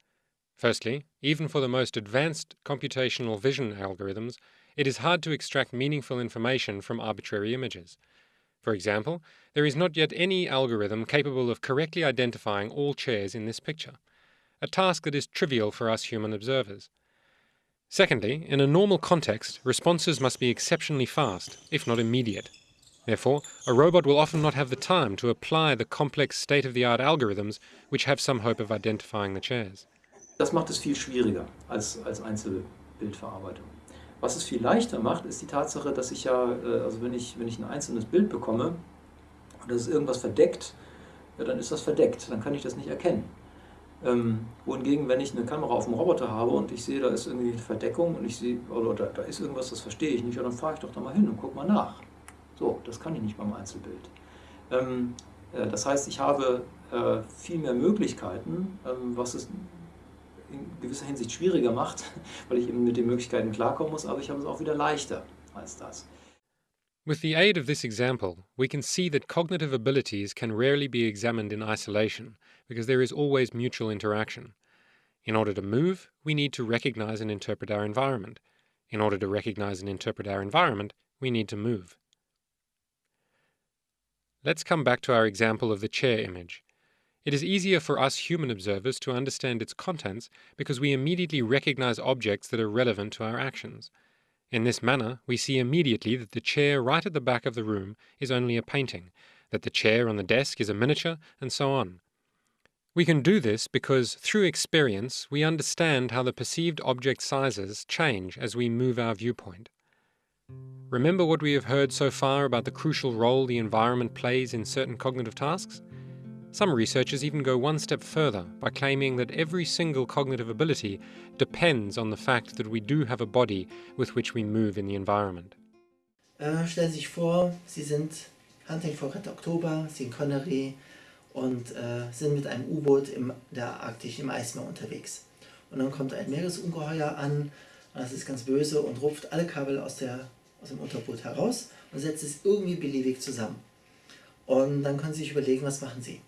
Firstly, even for the most advanced computational vision algorithms, it is hard to extract meaningful information from arbitrary images. For example, there is not yet any algorithm capable of correctly identifying all chairs in this picture, a task that is trivial for us human observers. Secondly, in a normal context, responses must be exceptionally fast, if not immediate. Therefore, a robot will often not have the time to apply the complex state-of-the-art algorithms which have some hope of identifying the chairs. Das macht es viel schwieriger als, als Einzelbildverarbeitung. Was es viel leichter macht, ist die Tatsache, dass ich ja, äh, also wenn ich, wenn ich ein einzelnes Bild bekomme und das ist irgendwas verdeckt, ja, dann ist das verdeckt, dann kann ich das nicht erkennen. Ähm, wohingegen, wenn ich eine Kamera auf dem Roboter habe und ich sehe, da ist irgendwie eine Verdeckung und ich sehe, oder da, da ist irgendwas, das verstehe ich nicht, ja, dann fahre ich doch da mal hin und gucke mal nach. So, das kann ich nicht beim Einzelbild. Ähm, äh, das heißt, ich habe äh, viel mehr Möglichkeiten, ähm, was es in gewisser Hinsicht schwieriger macht, [LAUGHS] weil ich eben mit den Möglichkeiten klarkommen muss, aber ich habe es auch wieder leichter als das. With the aid of this example, we can see that cognitive abilities can rarely be examined in isolation, because there is always mutual interaction. In order to move, we need to recognize and interpret our environment. In order to recognize and interpret our environment, we need to move. Let's come back to our example of the chair image. It is easier for us human observers to understand its contents because we immediately recognize objects that are relevant to our actions. In this manner, we see immediately that the chair right at the back of the room is only a painting, that the chair on the desk is a miniature, and so on. We can do this because, through experience, we understand how the perceived object sizes change as we move our viewpoint. Remember what we have heard so far about the crucial role the environment plays in certain cognitive tasks? Some researchers even go one step further by claiming that every single cognitive ability depends on the fact that we do have a body with which we move in the environment. Äh, stellen Sie sich vor, Sie sind Hunting for Red Oktober, Sie sind Connery und äh, sind mit einem U-Boot im der Arktis im Eismeer unterwegs. Und dann kommt ein Meeresungeheuer an, das ist ganz böse und rupft alle Kabel aus der aus dem Unterboot heraus und setzt es irgendwie beliebig zusammen. Und dann können Sie sich überlegen, was machen Sie.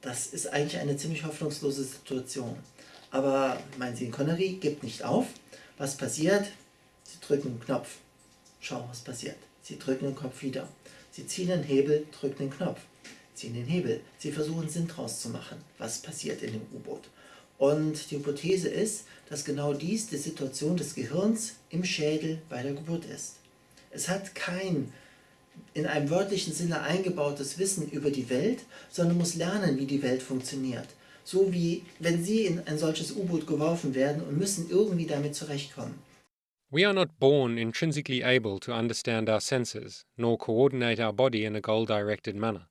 Das ist eigentlich eine ziemlich hoffnungslose Situation. Aber meinen Sie, Connery gibt nicht auf. Was passiert? Sie drücken einen Knopf. Schau, was passiert. Sie drücken den Kopf wieder. Sie ziehen den Hebel, drücken den Knopf. Ziehen den Hebel. Sie versuchen Sinn draus zu machen. Was passiert in dem U-Boot? Und die Hypothese ist, dass genau dies die Situation des Gehirns im Schädel bei der Geburt ist. Es hat kein in einem wörtlichen Sinne eingebautes Wissen über die Welt, sondern muss lernen, wie die Welt funktioniert. So wie wenn Sie in ein solches U-Boot geworfen werden und müssen irgendwie damit zurechtkommen. We are not born intrinsically able to understand our senses, nor coordinate our body in a goal directed manner.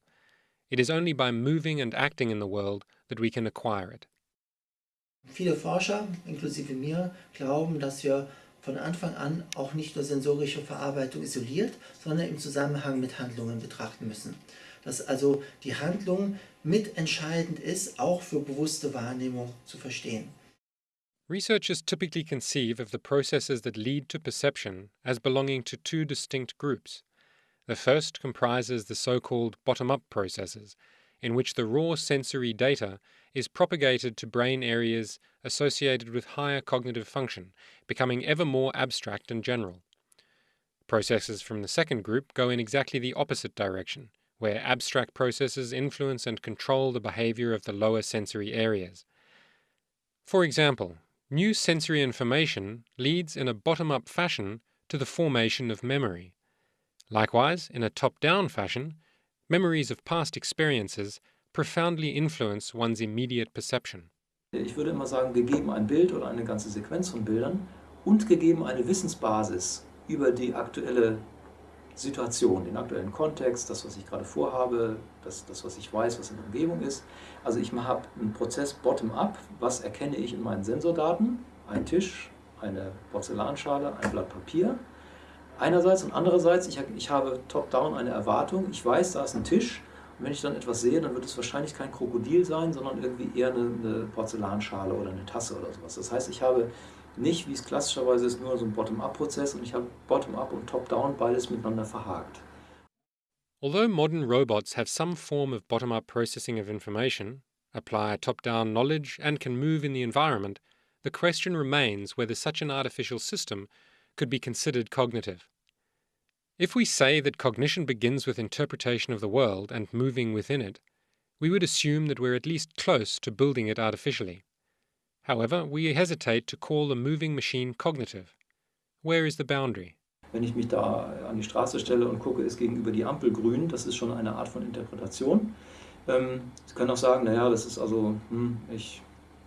It is only by moving and acting in the world that we can acquire it. Viele Forscher, inklusive mir, glauben, dass wir von Anfang an auch nicht nur sensorische Verarbeitung isoliert, sondern im Zusammenhang mit Handlungen betrachten müssen. Dass also die Handlung mitentscheidend ist, auch für bewusste Wahrnehmung zu verstehen. Researchers typically conceive of the processes that lead to perception as belonging to two distinct groups. The first comprises the so called bottom up processes, in which the raw sensory data is propagated to brain areas associated with higher cognitive function, becoming ever more abstract and general. Processes from the second group go in exactly the opposite direction, where abstract processes influence and control the behavior of the lower sensory areas. For example, new sensory information leads in a bottom up fashion to the formation of memory. Likewise, in a top down fashion, memories of past experiences profoundly influence one's immediate perception. Ich würde immer sagen, gegeben ein Bild oder eine ganze Sequenz von Bildern und gegeben eine Wissensbasis über die aktuelle Situation, den aktuellen Kontext, das, was ich gerade vorhabe, das, das was ich weiß, was in der Umgebung ist. Also ich habe einen Prozess bottom-up, was erkenne ich in meinen Sensordaten, ein Tisch, eine Porzellanschale, ein Blatt Papier. Einerseits und andererseits, ich, ich habe top-down eine Erwartung, ich weiß, da ist ein Tisch, wenn ich dann etwas sehe, dann wird es wahrscheinlich kein Krokodil sein, sondern irgendwie eher eine, eine Porzellanschale oder eine Tasse oder sowas. Das heißt, ich habe nicht, wie es klassischerweise ist, nur so ein Bottom-up-Prozess und ich habe Bottom-up und Top-down beides miteinander verhakt. Although modern robots have some form of bottom up processing of information, apply top down knowledge, and can move in the environment, the question remains whether such an artificial system could be considered cognitive. If we say that cognition begins with interpretation of the world and moving within it, we would assume that we're at least close to building it artificially. However, we hesitate to call a moving machine cognitive. Where is the boundary? Wenn ich mich da an die Straße stelle und gucke, ist gegenüber die Ampel grün, das ist schon eine Art von Interpretation. Ähm, Sie können auch sagen, naja, das ist also, hm, ich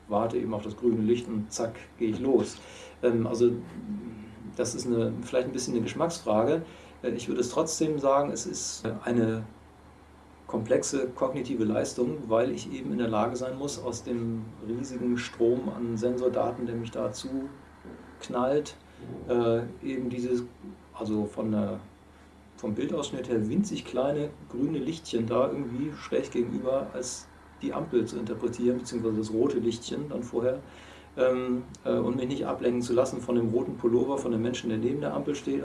warte eben auf das grüne Licht und zack, gehe ich los. Ähm, also das ist eine, vielleicht ein bisschen eine Geschmacksfrage. Ich würde es trotzdem sagen, es ist eine komplexe kognitive Leistung, weil ich eben in der Lage sein muss, aus dem riesigen Strom an Sensordaten, der mich dazu knallt, äh, eben dieses, also von der, vom Bildausschnitt her winzig kleine grüne Lichtchen da irgendwie schräg gegenüber als die Ampel zu interpretieren, beziehungsweise das rote Lichtchen dann vorher, ähm, äh, und mich nicht ablenken zu lassen von dem roten Pullover von dem Menschen, der neben der Ampel steht.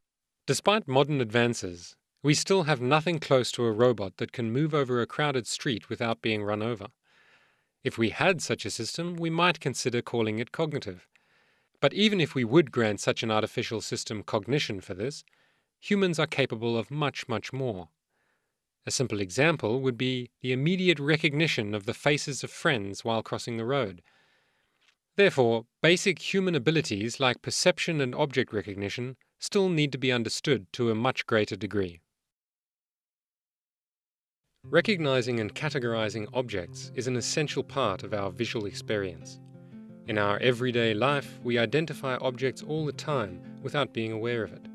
Despite modern advances, we still have nothing close to a robot that can move over a crowded street without being run over. If we had such a system, we might consider calling it cognitive. But even if we would grant such an artificial system cognition for this, humans are capable of much, much more. A simple example would be the immediate recognition of the faces of friends while crossing the road. Therefore, basic human abilities like perception and object recognition still need to be understood to a much greater degree. Recognizing and categorizing objects is an essential part of our visual experience. In our everyday life, we identify objects all the time without being aware of it.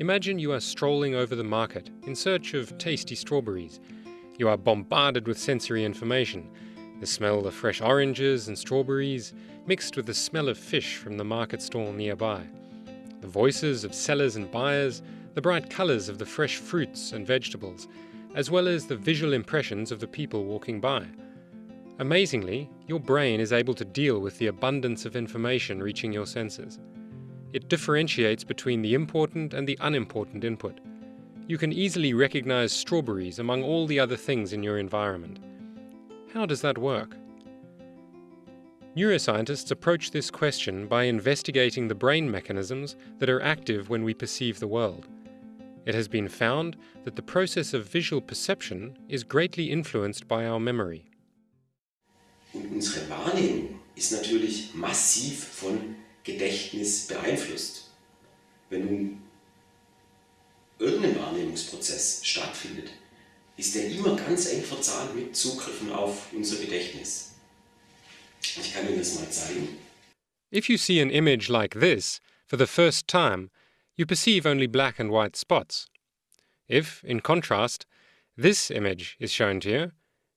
Imagine you are strolling over the market in search of tasty strawberries. You are bombarded with sensory information the smell of fresh oranges and strawberries, mixed with the smell of fish from the market stall nearby the voices of sellers and buyers, the bright colours of the fresh fruits and vegetables, as well as the visual impressions of the people walking by. Amazingly, your brain is able to deal with the abundance of information reaching your senses. It differentiates between the important and the unimportant input. You can easily recognize strawberries among all the other things in your environment. How does that work? Neuroscientists approach this question by investigating the brain mechanisms that are active when we perceive the world. It has been found that the process of visual perception is greatly influenced by our memory. Und unsere Wahrnehmung ist natürlich massiv von Gedächtnis beeinflusst. Wenn nun irgendein Wahrnehmungsprozess stattfindet, ist der immer ganz eng verzahnt mit Zugriffen auf unser Gedächtnis. Ich kann Ihnen das mal zeigen. If you see an image like this for the first time, you perceive only black and white spots. If, in contrast, this image is shown to you,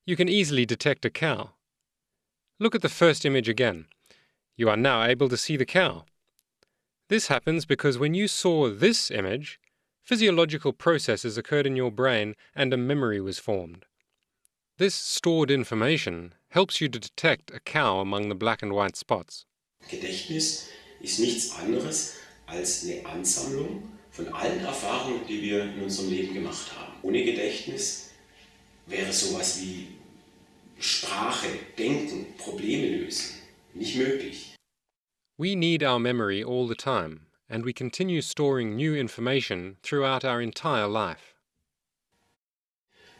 you can easily detect a cow. Look at the first image again. You are now able to see the cow. This happens because when you saw this image, physiological processes occurred in your brain and a memory was formed. This stored information helps you to detect a cow among the black and white spots. Gedächtnis ist nichts anderes als eine Ansammlung von allen Erfahrungen, die wir in unserem Leben gemacht haben. Ohne Gedächtnis wäre sowas wie Sprache, Denken, Probleme lösen nicht möglich. We need our memory all the time, and we continue storing new information throughout our entire life.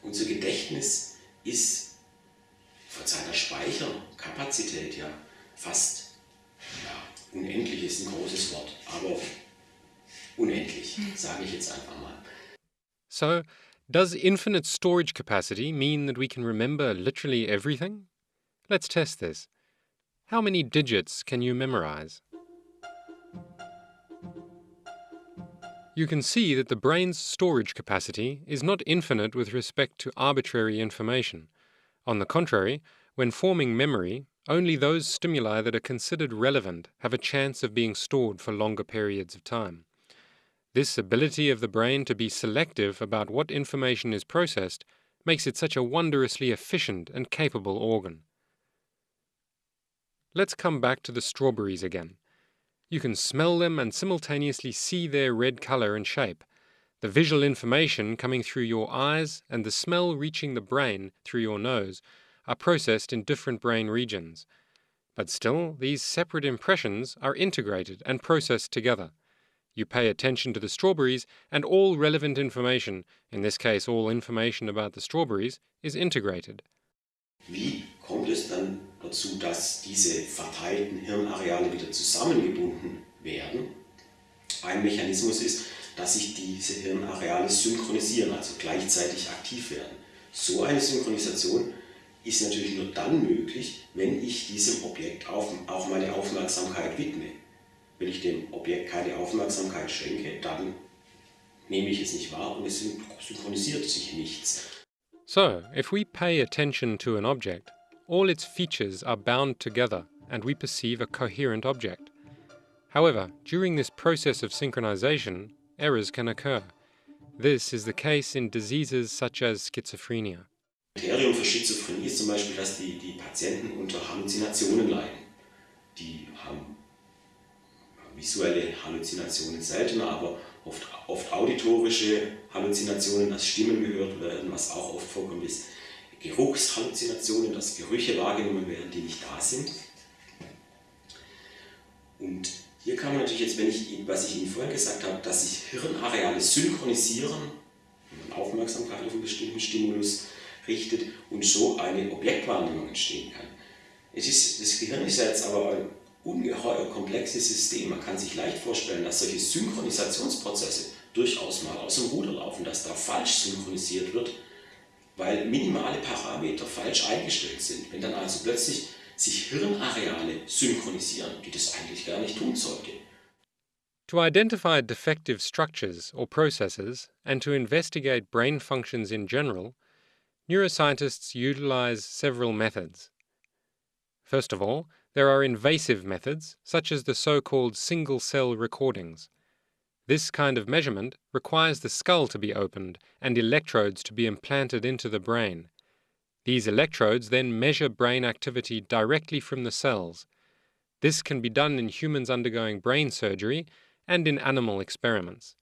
Unser Gedächtnis ist von seiner Speicherkapazität ja fast ja, unendlich ist ein großes Wort, aber unendlich, sage ich jetzt einfach mal. So, does infinite storage capacity mean that we can remember literally everything? Let's test this. How many digits can you memorize? You can see that the brain's storage capacity is not infinite with respect to arbitrary information. On the contrary, when forming memory, only those stimuli that are considered relevant have a chance of being stored for longer periods of time. This ability of the brain to be selective about what information is processed makes it such a wondrously efficient and capable organ. Let's come back to the strawberries again. You can smell them and simultaneously see their red color and shape. The visual information coming through your eyes and the smell reaching the brain through your nose are processed in different brain regions. But still, these separate impressions are integrated and processed together. You pay attention to the strawberries, and all relevant information, in this case all information about the strawberries, is integrated. Wie kommt es dann dazu, dass diese verteilten Hirnareale wieder zusammengebunden werden? Ein Mechanismus ist, dass sich diese Hirnareale synchronisieren, also gleichzeitig aktiv werden. So eine Synchronisation ist natürlich nur dann möglich, wenn ich diesem Objekt auch meine Aufmerksamkeit widme. Wenn ich dem Objekt keine Aufmerksamkeit schenke, dann nehme ich es nicht wahr und es synchronisiert sich nichts. So, if we pay attention to an object, all its features are bound together and we perceive a coherent object. However, during this process of synchronization, errors can occur. This is the case in diseases such as schizophrenia. Kriterium für Schizophrenie ist zum Beispiel, dass die, die Patienten unter Halluzinationen leiden. Die haben visuelle Halluzinationen seltener, aber oft, oft auditorische Halluzinationen, dass Stimmen gehört werden, was auch oft vorkommt, ist Geruchshalluzinationen, dass Gerüche wahrgenommen werden, die nicht da sind. Und hier kann man natürlich jetzt, wenn ich, was ich Ihnen vorhin gesagt habe, dass sich Hirnareale synchronisieren, wenn man Aufmerksamkeit auf einen bestimmten Stimulus richtet und so eine Objektwahrnehmung entstehen kann. Es ist, das Gehirn ist ja jetzt aber ein ungeheuer komplexes System. Man kann sich leicht vorstellen, dass solche Synchronisationsprozesse durchaus mal aus dem Ruder laufen, dass da falsch synchronisiert wird, weil minimale Parameter falsch eingestellt sind. Wenn dann also plötzlich sich Hirnareale synchronisieren, die das eigentlich gar nicht tun sollte. To identify defective structures or processes and to investigate brain functions in general, neuroscientists utilize several methods. First of all, there are invasive methods, such as the so-called single-cell recordings. This kind of measurement requires the skull to be opened and electrodes to be implanted into the brain. These electrodes then measure brain activity directly from the cells. This can be done in humans undergoing brain surgery and in animal experiments.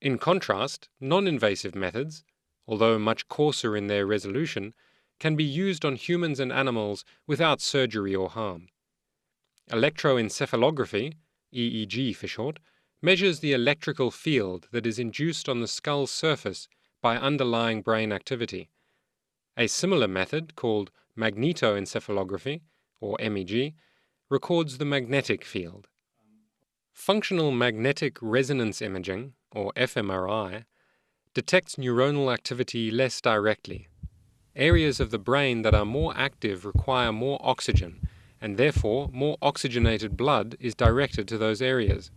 In contrast, non-invasive methods, although much coarser in their resolution, can be used on humans and animals without surgery or harm. Electroencephalography, EEG for short, measures the electrical field that is induced on the skull's surface by underlying brain activity. A similar method, called magnetoencephalography, or MEG, records the magnetic field. Functional magnetic resonance imaging, or fMRI, detects neuronal activity less directly. Areas of the brain that are more active require more oxygen, and therefore more oxygenated blood is directed to those areas.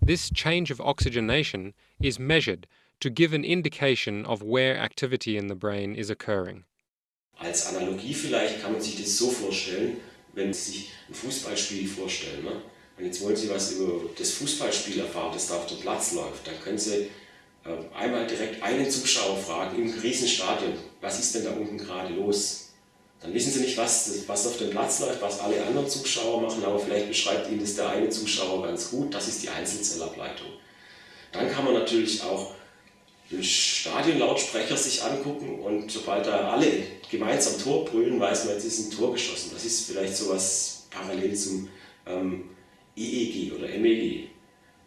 This change of oxygenation is measured to give an indication of where activity in the brain is occurring. Als Analogie vielleicht kann man sich das so vorstellen, wenn Sie sich ein Fußballspiel vorstellen. Ne? Und jetzt wollen Sie was über das Fußballspiel erfahren, das da auf dem Platz läuft. Dann können Sie äh, einmal direkt einen Zuschauer fragen im Riesenstadion, was ist denn da unten gerade los? Dann wissen Sie nicht, was, was auf dem Platz läuft, was alle anderen Zuschauer machen, aber vielleicht beschreibt Ihnen das der eine Zuschauer ganz gut. Das ist die Einzelzellableitung. Dann kann man natürlich auch den Stadionlautsprecher sich angucken und sobald da alle gemeinsam Tor brüllen, weiß man, jetzt ist ein Tor geschossen. Das ist vielleicht sowas parallel zum ähm, EEG oder MEG.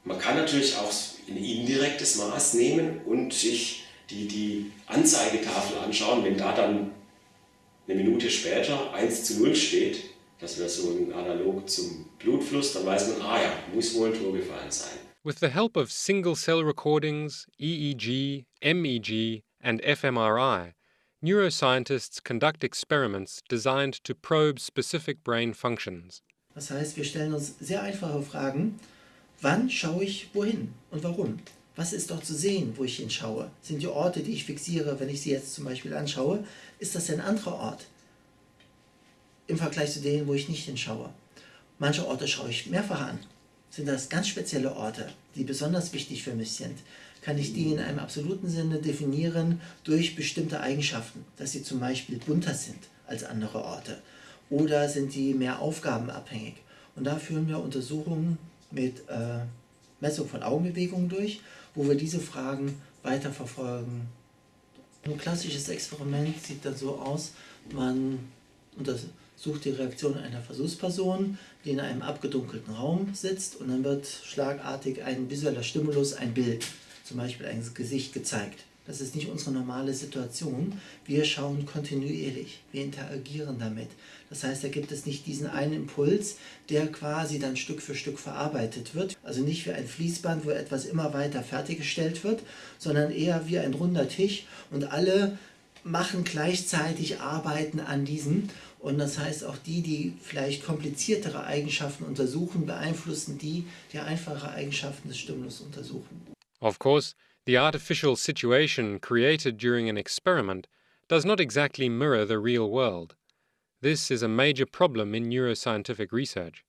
Man kann natürlich auch ein indirektes Maß nehmen und sich die, die Anzeigetafel anschauen, wenn da dann eine Minute später 1 zu 0 steht, das wäre so ein Analog zum Blutfluss, dann weiß man, ah ja, muss wohl ein Tor gefallen sein. With the help of single cell recordings, EEG, MEG, and fMRI, neuroscientists conduct experiments designed to probe specific brain functions. Das heißt, wir stellen uns sehr einfache Fragen. Wann schaue ich wohin und warum? Was ist dort zu sehen, wo ich hinschaue? Sind die Orte, die ich fixiere, wenn ich sie jetzt zum Beispiel anschaue, ist das ein anderer Ort im Vergleich zu denen, wo ich nicht hinschaue? Manche Orte schaue ich mehrfach an. Sind das ganz spezielle Orte, die besonders wichtig für mich sind? Kann ich die in einem absoluten Sinne definieren durch bestimmte Eigenschaften, dass sie zum Beispiel bunter sind als andere Orte? Oder sind die mehr aufgabenabhängig? Und da führen wir Untersuchungen mit äh, Messung von Augenbewegungen durch wo wir diese Fragen weiterverfolgen. Ein klassisches Experiment sieht dann so aus, man untersucht die Reaktion einer Versuchsperson, die in einem abgedunkelten Raum sitzt und dann wird schlagartig ein visueller Stimulus, ein Bild, zum Beispiel ein Gesicht gezeigt. Das ist nicht unsere normale Situation. Wir schauen kontinuierlich, wir interagieren damit. Das heißt, da gibt es nicht diesen einen Impuls, der quasi dann Stück für Stück verarbeitet wird. Also nicht wie ein Fließband, wo etwas immer weiter fertiggestellt wird, sondern eher wie ein runder Tisch und alle machen gleichzeitig Arbeiten an diesem. Und das heißt, auch die, die vielleicht kompliziertere Eigenschaften untersuchen, beeinflussen die, die einfache Eigenschaften des Stimulus untersuchen. Of course, the artificial situation created during an experiment does not exactly mirror the real world. This is a major problem in neuroscientific research.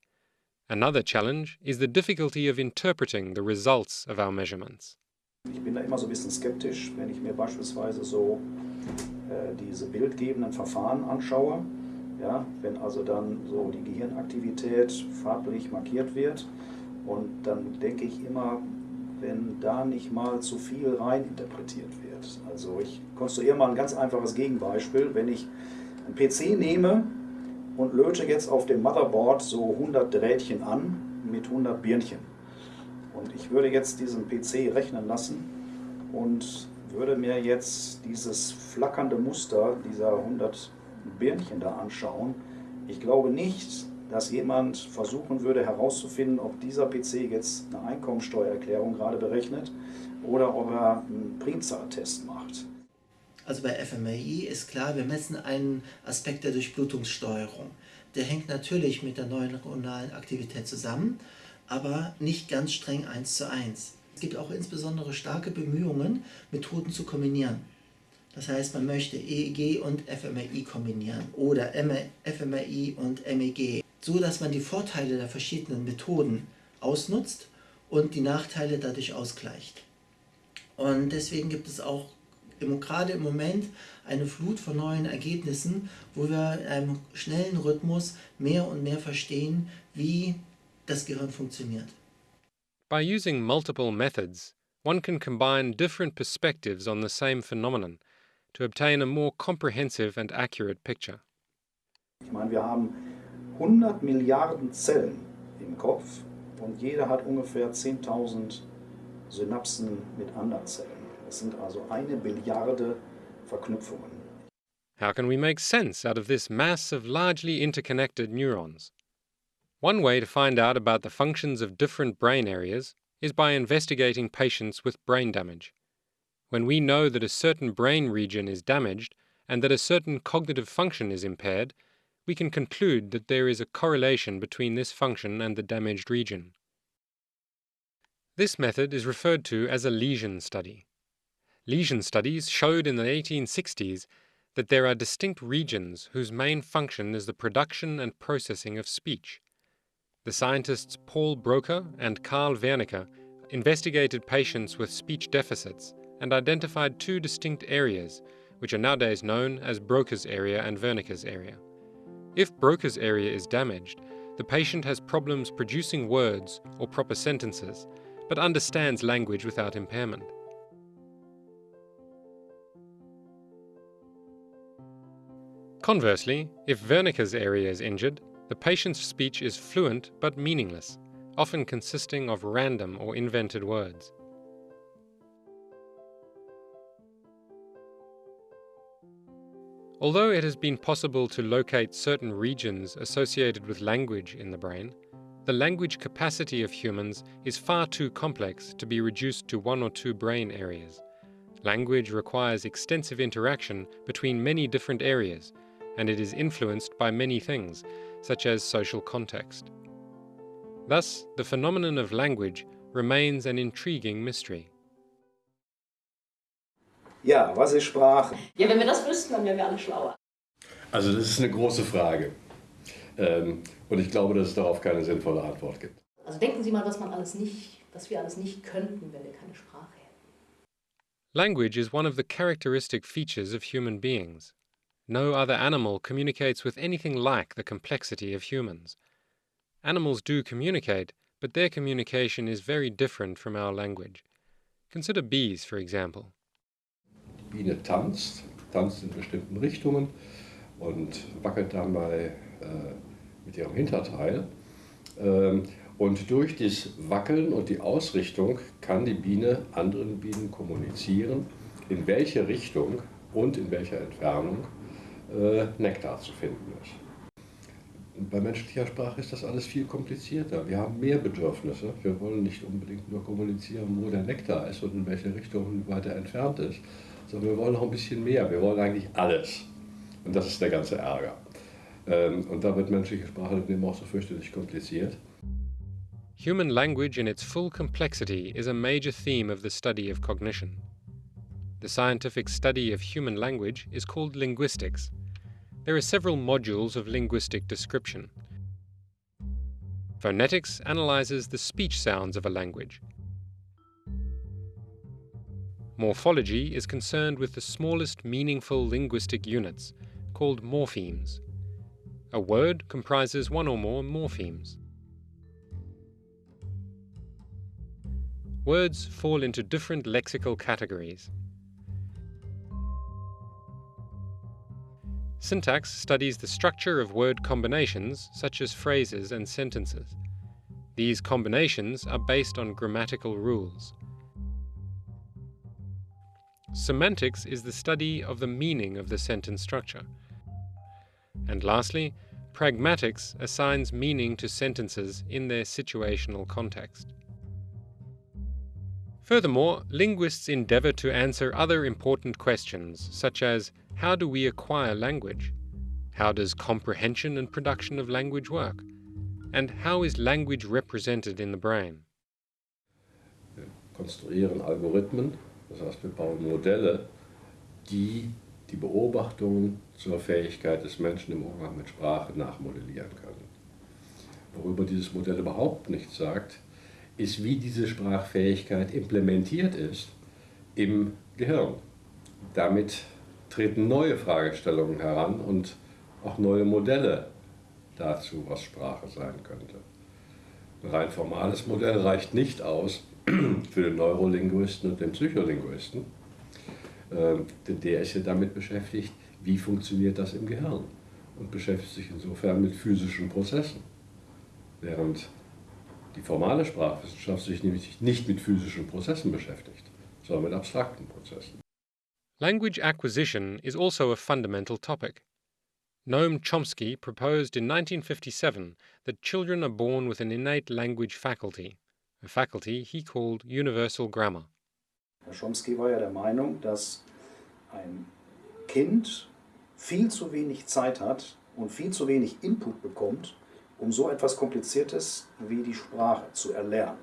Another challenge is the difficulty of interpreting the results of our measurements. Ich bin da immer so ein bisschen skeptisch, wenn ich mir beispielsweise so äh, diese bildgebenden Verfahren anschaue. Ja, wenn also dann so die Gehirnaktivität farblich markiert wird und dann denke ich immer, wenn da nicht mal zu viel reininterpretiert wird. Also ich konstruiere mal ein ganz einfaches Gegenbeispiel. Wenn ich einen PC nehme und löte jetzt auf dem Motherboard so 100 Drähtchen an mit 100 Birnchen. Und ich würde jetzt diesen PC rechnen lassen und würde mir jetzt dieses flackernde Muster dieser 100 Birnchen da anschauen. Ich glaube nicht, dass jemand versuchen würde herauszufinden, ob dieser PC jetzt eine Einkommensteuererklärung gerade berechnet oder ob er einen Primzahltest macht. Also bei FMRI ist klar, wir messen einen Aspekt der Durchblutungssteuerung. Der hängt natürlich mit der neuronalen Aktivität zusammen, aber nicht ganz streng eins zu eins. Es gibt auch insbesondere starke Bemühungen, Methoden zu kombinieren. Das heißt, man möchte EEG und fMRI kombinieren oder fMRI und MEG, so dass man die Vorteile der verschiedenen Methoden ausnutzt und die Nachteile dadurch ausgleicht. Und deswegen gibt es auch gerade im Moment eine Flut von neuen Ergebnissen, wo wir in einem schnellen Rhythmus mehr und mehr verstehen, wie das Gehirn funktioniert. By using multiple methods, one can combine different perspectives on the same phenomenon to obtain a more comprehensive and accurate picture. Ich meine, wir haben 100 Milliarden Zellen im Kopf und jeder hat ungefähr 10.000 Synapsen mit anderen Zellen. Es sind also eine Billiarde Verknüpfungen. How can we make sense out of this mass of largely interconnected neurons? One way to find out about the functions of different brain areas is by investigating patients with brain damage. When we know that a certain brain region is damaged and that a certain cognitive function is impaired, we can conclude that there is a correlation between this function and the damaged region. This method is referred to as a lesion study. Lesion studies showed in the 1860s that there are distinct regions whose main function is the production and processing of speech. The scientists Paul Broca and Karl Wernicke investigated patients with speech deficits and identified two distinct areas, which are nowadays known as Broca's area and Wernicke's area. If Broca's area is damaged, the patient has problems producing words or proper sentences, but understands language without impairment. Conversely, if Wernicke's area is injured, the patient's speech is fluent but meaningless, often consisting of random or invented words. Although it has been possible to locate certain regions associated with language in the brain, the language capacity of humans is far too complex to be reduced to one or two brain areas. Language requires extensive interaction between many different areas, and it is influenced by many things, such as social context. Thus, the phenomenon of language remains an intriguing mystery. Ja, was ist Sprache? Ja, wenn wir das wüssten, dann wären wir alle schlauer. Also das ist eine große Frage. Ähm, und ich glaube, dass es darauf keine sinnvolle Antwort gibt. Also denken Sie mal, was man alles nicht, was wir alles nicht könnten, wenn wir keine Sprache hätten. Language is one of the characteristic features of human beings. No other animal communicates with anything like the complexity of humans. Animals do communicate, but their communication is very different from our language. Consider bees, for example. Biene tanzt, tanzt in bestimmten Richtungen und wackelt dabei äh, mit ihrem Hinterteil. Ähm, und durch das Wackeln und die Ausrichtung kann die Biene anderen Bienen kommunizieren, in welche Richtung und in welcher Entfernung äh, Nektar zu finden ist. Bei menschlicher Sprache ist das alles viel komplizierter. Wir haben mehr Bedürfnisse. Wir wollen nicht unbedingt nur kommunizieren, wo der Nektar ist und in welche Richtung weiter entfernt ist, sondern wir wollen noch ein bisschen mehr. Wir wollen eigentlich alles. Und das ist der ganze Ärger. Ähm, und da wird menschliche Sprache eben auch so fürchterlich kompliziert. Human language in its full complexity is a major theme of the study of cognition. The scientific study of human language is called linguistics. There are several modules of linguistic description. Phonetics analyzes the speech sounds of a language, Morphology is concerned with the smallest meaningful linguistic units, called morphemes. A word comprises one or more morphemes. Words fall into different lexical categories. Syntax studies the structure of word combinations, such as phrases and sentences. These combinations are based on grammatical rules. Semantics is the study of the meaning of the sentence structure. And lastly, pragmatics assigns meaning to sentences in their situational context. Furthermore, linguists endeavor to answer other important questions, such as how do we acquire language? How does comprehension and production of language work? And how is language represented in the brain? Konstruieren Algorithmen Das heißt, wir bauen Modelle, die die Beobachtungen zur Fähigkeit des Menschen im Umgang mit Sprache nachmodellieren können. Worüber dieses Modell überhaupt nichts sagt, ist, wie diese Sprachfähigkeit implementiert ist im Gehirn. Damit treten neue Fragestellungen heran und auch neue Modelle dazu, was Sprache sein könnte. Ein rein formales Modell reicht nicht aus, für den Neurolinguisten und den Psycholinguisten. Ähm, denn der ist ja damit beschäftigt, wie funktioniert das im Gehirn und beschäftigt sich insofern mit physischen Prozessen. Während die formale Sprachwissenschaft sich nämlich nicht mit physischen Prozessen beschäftigt, sondern mit abstrakten Prozessen. Language acquisition is also a fundamental topic. Noam Chomsky proposed in 1957 that children are born with an innate language faculty, faculty he called universal grammar. Herr Chomsky war ja der Meinung, dass ein Kind viel zu wenig Zeit hat und viel zu wenig Input bekommt, um so etwas Kompliziertes wie die Sprache zu erlernen.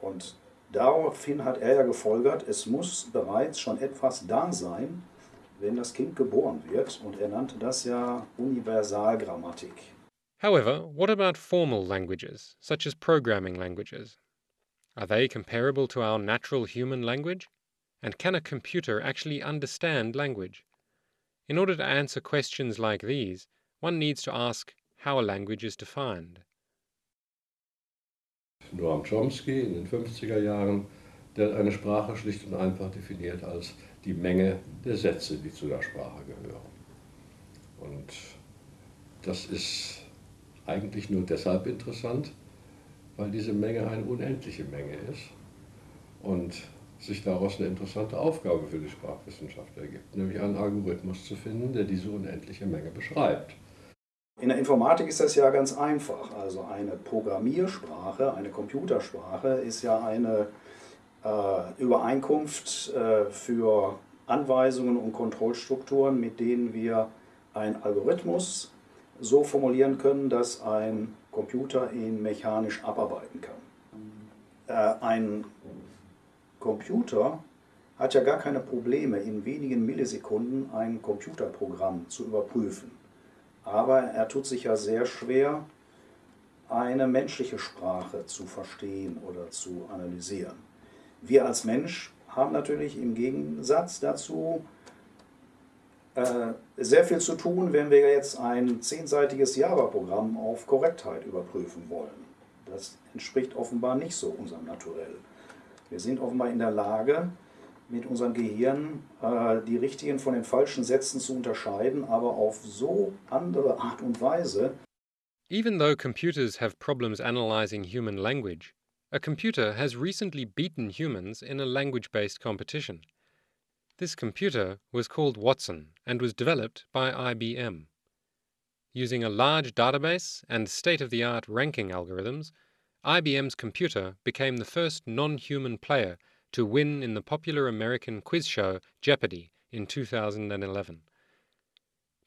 Und daraufhin hat er ja gefolgert, es muss bereits schon etwas da sein, wenn das Kind geboren wird. Und er nannte das ja Universalgrammatik. However, what about formal languages, such as programming languages? Are they comparable to our natural human language? And can a computer actually understand language? In order to answer questions like these, one needs to ask how a language is defined. Noam Chomsky in den 50er Jahren, der eine Sprache schlicht und einfach definiert als die Menge der Sätze, die zu der Sprache gehören. Und das ist eigentlich nur deshalb interessant, weil diese Menge eine unendliche Menge ist und sich daraus eine interessante Aufgabe für die Sprachwissenschaft ergibt, nämlich einen Algorithmus zu finden, der diese unendliche Menge beschreibt. In der Informatik ist das ja ganz einfach. Also eine Programmiersprache, eine Computersprache ist ja eine äh, Übereinkunft äh, für Anweisungen und Kontrollstrukturen, mit denen wir einen Algorithmus so formulieren können, dass ein Computer ihn mechanisch abarbeiten kann. Äh, ein Computer hat ja gar keine Probleme, in wenigen Millisekunden ein Computerprogramm zu überprüfen. Aber er tut sich ja sehr schwer, eine menschliche Sprache zu verstehen oder zu analysieren. Wir als Mensch haben natürlich im Gegensatz dazu sehr viel zu tun, wenn wir jetzt ein zehnseitiges Java-Programm auf Korrektheit überprüfen wollen. Das entspricht offenbar nicht so unserem Naturell. Wir sind offenbar in der Lage, mit unserem Gehirn äh, die richtigen von den falschen Sätzen zu unterscheiden, aber auf so andere Art und Weise. Even though computers have problems analyzing human language, a computer has recently beaten humans in a language-based competition. This computer was called Watson and was developed by IBM. Using a large database and state-of-the-art ranking algorithms, IBM's computer became the first non-human player to win in the popular American quiz show Jeopardy in 2011.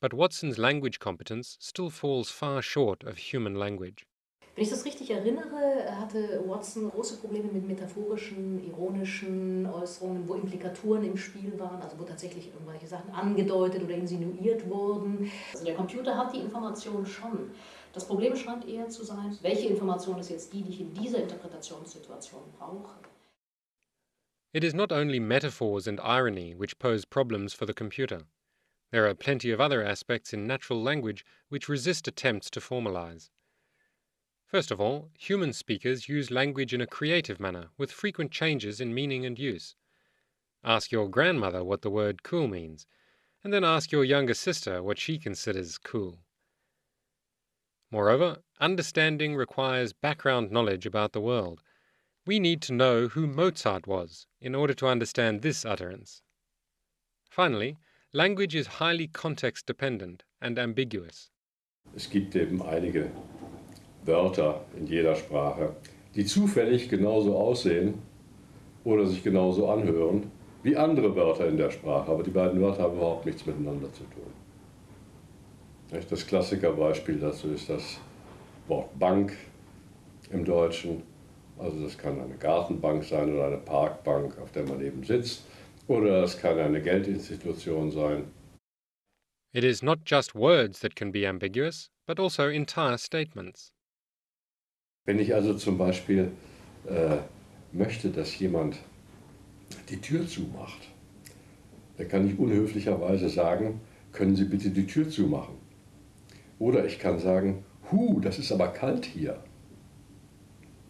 But Watson's language competence still falls far short of human language. Wenn ich das richtig erinnere, hatte Watson große Probleme mit metaphorischen, ironischen Äußerungen, wo Implikaturen im Spiel waren, also wo tatsächlich irgendwelche Sachen angedeutet oder insinuiert wurden. Also der Computer hat die Information schon. Das Problem scheint eher zu sein, welche Information ist jetzt die, die ich in dieser Interpretationssituation brauche. It is not only metaphors and irony which pose problems for the computer. There are plenty of other aspects in natural language which resist attempts to formalize. First of all, human speakers use language in a creative manner, with frequent changes in meaning and use. Ask your grandmother what the word cool means, and then ask your younger sister what she considers cool. Moreover, understanding requires background knowledge about the world, we need to know who Mozart was in order to understand this utterance. Finally, language is highly context dependent and ambiguous. Es gibt eben einige Wörter in jeder Sprache, die zufällig genauso aussehen oder sich genauso anhören wie andere Wörter in der Sprache, aber die beiden Wörter haben überhaupt nichts miteinander zu tun. Das Klassikerbeispiel dazu ist das Wort Bank im Deutschen Also das kann eine Gartenbank sein oder eine Parkbank, auf der man eben sitzt. Oder es kann eine Geldinstitution sein. It is not just words that can be ambiguous, but also entire statements. Wenn ich also zum Beispiel äh, möchte, dass jemand die Tür zumacht, dann kann ich unhöflicherweise sagen, können Sie bitte die Tür zumachen. Oder ich kann sagen, hu, das ist aber kalt hier.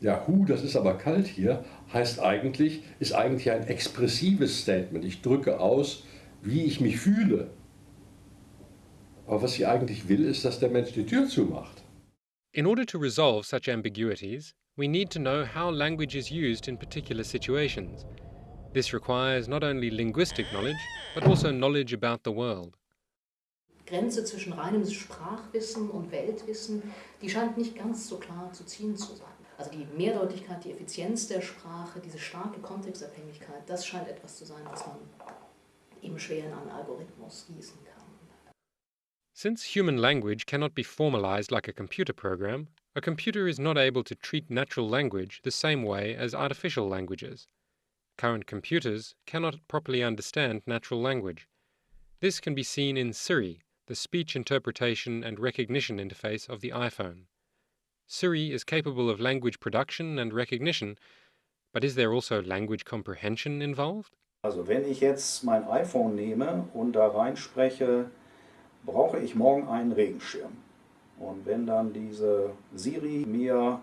Ja, hu, das ist aber kalt hier, heißt eigentlich, ist eigentlich ein expressives Statement. Ich drücke aus, wie ich mich fühle. Aber was ich eigentlich will, ist, dass der Mensch die Tür zumacht. In order to resolve such ambiguities, we need to know how language is used in particular situations. This requires not only linguistic knowledge, but also knowledge about the world. Grenze zwischen reinem Sprachwissen und Weltwissen, die scheint nicht ganz so klar zu ziehen zu sein. Also die Mehrdeutigkeit, die Effizienz der Sprache, diese starke Kontextabhängigkeit, das scheint etwas zu sein, was man eben schwer in einen Algorithmus gießen kann. Since human language cannot be formalized like a computer program, a computer is not able to treat natural language the same way as artificial languages. Current computers cannot properly understand natural language. This can be seen in Siri, the speech interpretation and recognition interface of the iPhone. Siri is capable of language production and recognition, but is there also language comprehension involved? Also wenn ich jetzt mein iPhone nehme und da reinspreche, brauche ich morgen einen Regenschirm. Und wenn dann diese Siri mir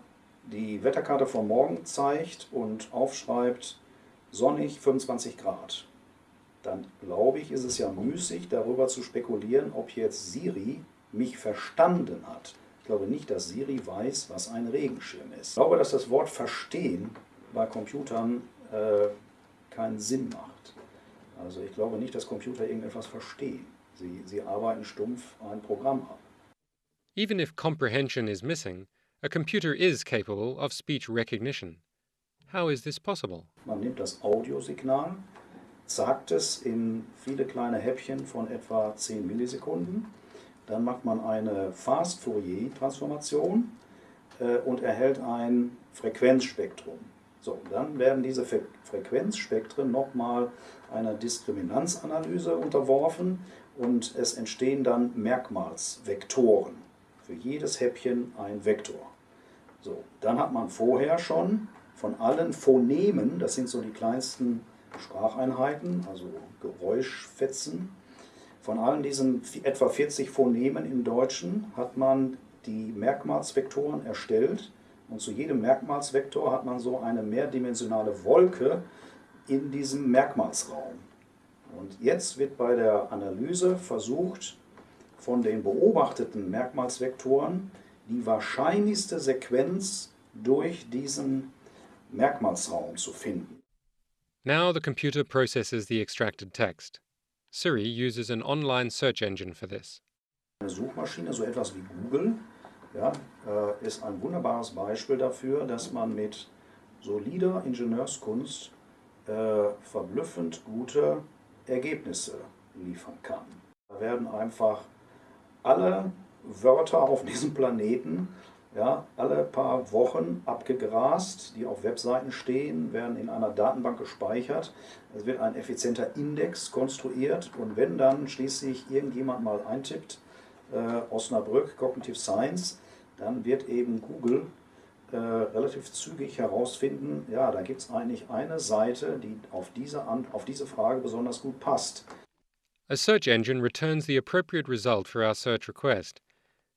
die Wetterkarte von morgen zeigt und aufschreibt, sonnig 25 Grad, dann glaube ich, ist es ja müßig, darüber zu spekulieren, ob jetzt Siri mich verstanden hat. Ich glaube nicht, dass Siri weiß, was ein Regenschirm ist. Ich glaube, dass das Wort verstehen bei Computern äh, keinen Sinn macht. Also ich glaube nicht, dass Computer irgendetwas verstehen. Sie, sie arbeiten stumpf ein Programm ab. Even if comprehension is missing, a computer is capable of speech recognition. How is this possible? Man nimmt das Audiosignal, sagt es in viele kleine Häppchen von etwa 10 Millisekunden, dann macht man eine Fast-Fourier-Transformation äh, und erhält ein Frequenzspektrum. So, dann werden diese Fre Frequenzspektren nochmal einer Diskriminanzanalyse unterworfen und es entstehen dann Merkmalsvektoren. Für jedes Häppchen ein Vektor. So, dann hat man vorher schon von allen Phonemen, das sind so die kleinsten Spracheinheiten, also Geräuschfetzen, von allen diesen etwa 40 Phonemen im Deutschen hat man die Merkmalsvektoren erstellt und zu jedem Merkmalsvektor hat man so eine mehrdimensionale Wolke in diesem Merkmalsraum. Und jetzt wird bei der Analyse versucht, von den beobachteten Merkmalsvektoren die wahrscheinlichste Sequenz durch diesen Merkmalsraum zu finden. Now the computer processes the extracted text. Siri uses an online search engine for this. Eine Suchmaschine, so etwas wie Google, ja, äh, ist ein wunderbares Beispiel dafür, dass man mit solider Ingenieurskunst äh, verblüffend gute Ergebnisse liefern kann. Da werden einfach alle Wörter auf diesem Planeten ja, alle paar Wochen abgegrast, die auf Webseiten stehen, werden in einer Datenbank gespeichert. Es wird ein effizienter Index konstruiert und wenn dann schließlich irgendjemand mal eintippt, äh, Osnabrück Cognitive Science, dann wird eben Google äh, relativ zügig herausfinden, ja, da gibt es eigentlich eine Seite, die auf diese, auf diese Frage besonders gut passt. A search engine returns the appropriate result for our search request,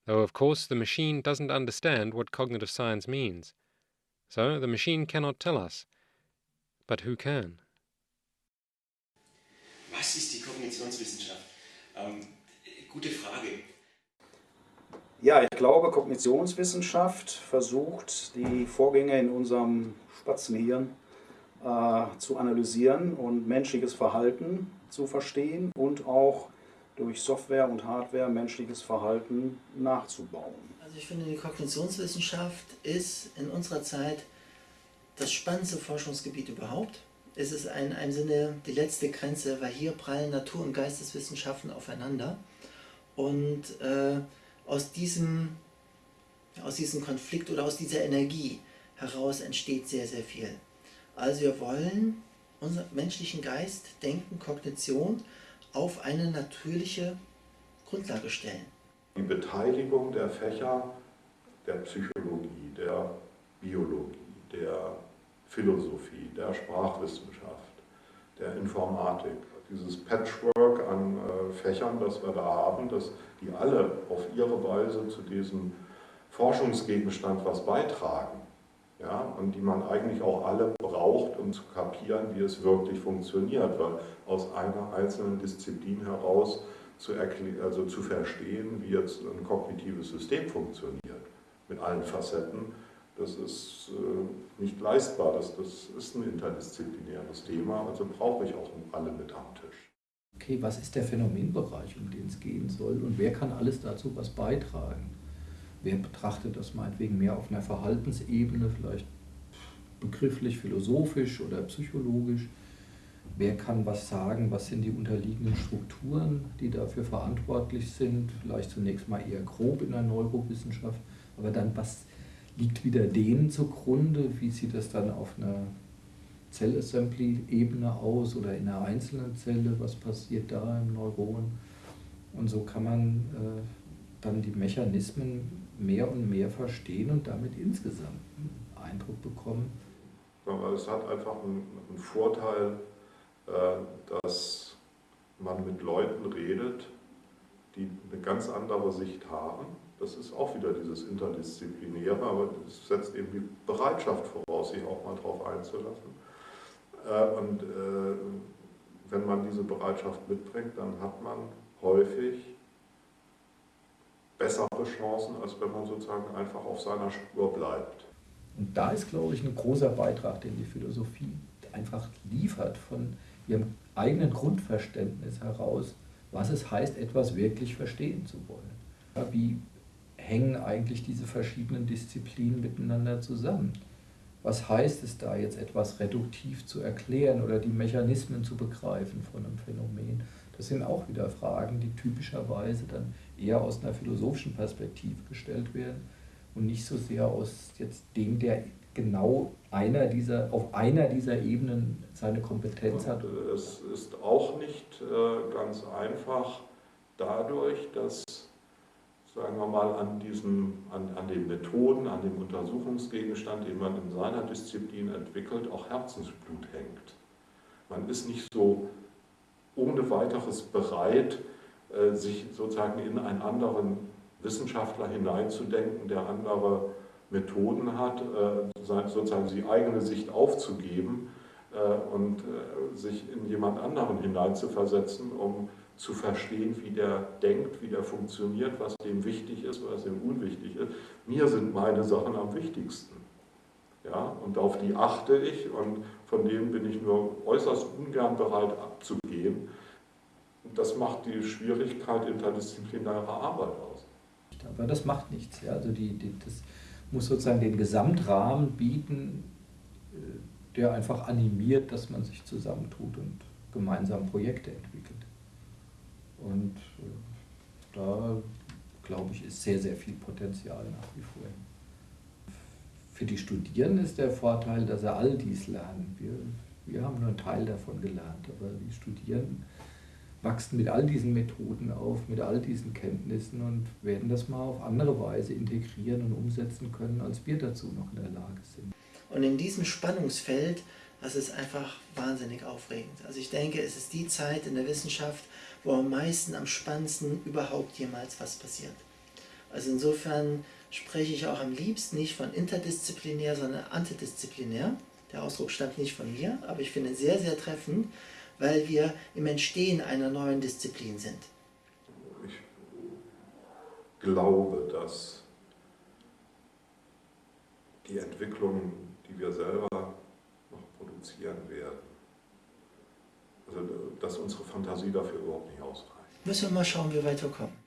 though of course the machine doesn't understand what cognitive science means. So the machine cannot tell us. But who can? Was ist die Kognitionswissenschaft? Ähm, gute Frage. Ja, ich glaube, Kognitionswissenschaft versucht, die Vorgänge in unserem Spatzenhirn äh, zu analysieren und menschliches Verhalten zu verstehen und auch durch Software und Hardware menschliches Verhalten nachzubauen. Also ich finde, die Kognitionswissenschaft ist in unserer Zeit das spannendste Forschungsgebiet überhaupt. Es ist in einem Sinne die letzte Grenze, weil hier prallen Natur- und Geisteswissenschaften aufeinander. Und äh, aus, diesem, aus diesem Konflikt oder aus dieser Energie heraus entsteht sehr, sehr viel. Also wir wollen unseren menschlichen Geist, Denken, Kognition auf eine natürliche Grundlage stellen. Die Beteiligung der Fächer der Psychologie, der Biologie, der Philosophie, der Sprachwissenschaft, der Informatik, dieses Patchwork an äh, Fächern, das wir da haben, dass die alle auf ihre Weise zu diesem Forschungsgegenstand was beitragen. Ja, und die man eigentlich auch alle braucht, um zu kapieren, wie es wirklich funktioniert, weil aus einer einzelnen Disziplin heraus zu, also zu verstehen, wie jetzt ein kognitives System funktioniert, mit allen Facetten, Das ist äh, nicht leistbar, das, das ist ein interdisziplinäres Thema, also brauche ich auch alle mit am Tisch. Okay, was ist der Phänomenbereich, um den es gehen soll und wer kann alles dazu was beitragen? Wer betrachtet das meinetwegen mehr auf einer Verhaltensebene, vielleicht begrifflich, philosophisch oder psychologisch? Wer kann was sagen? Was sind die unterliegenden Strukturen, die dafür verantwortlich sind? Vielleicht zunächst mal eher grob in der Neurowissenschaft, aber dann was liegt wieder denen zugrunde? Wie sieht das dann auf einer Zellassembly-Ebene aus oder in einer einzelnen Zelle? Was passiert da im Neuron? Und so kann man äh, dann die Mechanismen mehr und mehr verstehen und damit insgesamt einen Eindruck bekommen. Es hat einfach einen, Vorteil, äh, dass man mit Leuten redet, die eine ganz andere Sicht haben. Das ist auch wieder dieses Interdisziplinäre, aber es setzt eben die Bereitschaft voraus, sich auch mal darauf einzulassen. Äh, und äh, wenn man diese Bereitschaft mitbringt, dann hat man häufig bessere Chancen, als wenn man sozusagen einfach auf seiner Spur bleibt. Und da ist, glaube ich, ein großer Beitrag, den die Philosophie einfach liefert von ihrem eigenen Grundverständnis heraus, was es heißt, etwas wirklich verstehen zu wollen. Wie hängen eigentlich diese verschiedenen Disziplinen miteinander zusammen? Was heißt es da jetzt etwas reduktiv zu erklären oder die Mechanismen zu begreifen von einem Phänomen? Das sind auch wieder Fragen, die typischerweise dann eher aus einer philosophischen Perspektive gestellt werden und nicht so sehr aus jetzt dem, der genau einer dieser, auf einer dieser Ebenen seine Kompetenz hat. Es ist auch nicht äh, ganz einfach dadurch, dass sagen wir mal, an, diesem, an, an den Methoden, an dem Untersuchungsgegenstand, den man in seiner Disziplin entwickelt, auch Herzensblut hängt. Man ist nicht so ohne weiteres bereit, äh, sich sozusagen in einen anderen Wissenschaftler hineinzudenken, der andere Methoden hat, äh, sozusagen die eigene Sicht aufzugeben äh, und sich in jemand anderen hineinzuversetzen, um zu verstehen, wie der denkt, wie der funktioniert, was dem wichtig ist, was dem unwichtig ist. Mir sind meine Sachen am wichtigsten. Ja, und auf die achte ich und von denen bin ich nur äußerst ungern bereit abzugehen. Und das macht die Schwierigkeit interdisziplinärer Arbeit aus. Aber das macht nichts. Ja. Also die, die, das muss sozusagen den Gesamtrahmen bieten, äh, der einfach animiert, dass man sich zusammentut und gemeinsam Projekte entwickelt. Und äh, da, glaube ich, ist sehr, sehr viel Potenzial nach wie vor. Für die Studierenden ist der Vorteil, dass sie all dies lernen. Wir, wir haben nur einen Teil davon gelernt, aber die Studierenden wachsen mit all diesen Methoden auf, mit all diesen Kenntnissen und werden das mal auf andere Weise integrieren und umsetzen können, als wir dazu noch in der Lage sind. Und in diesem Spannungsfeld, das ist einfach wahnsinnig aufregend. Also ich denke, es ist die Zeit in der Wissenschaft, wo am meisten, am spannendsten überhaupt jemals was passiert. Also insofern spreche ich auch am liebsten nicht von interdisziplinär, sondern antidisziplinär. Der Ausdruck stammt nicht von mir, aber ich finde sehr, sehr treffend, weil wir im Entstehen einer neuen Disziplin sind. Ich glaube, dass die Entwicklungen, die wir selber noch produzieren werden, also, dass unsere Fantasie dafür überhaupt nicht ausreicht. Müssen wir mal schauen, wie wir weiterkommen.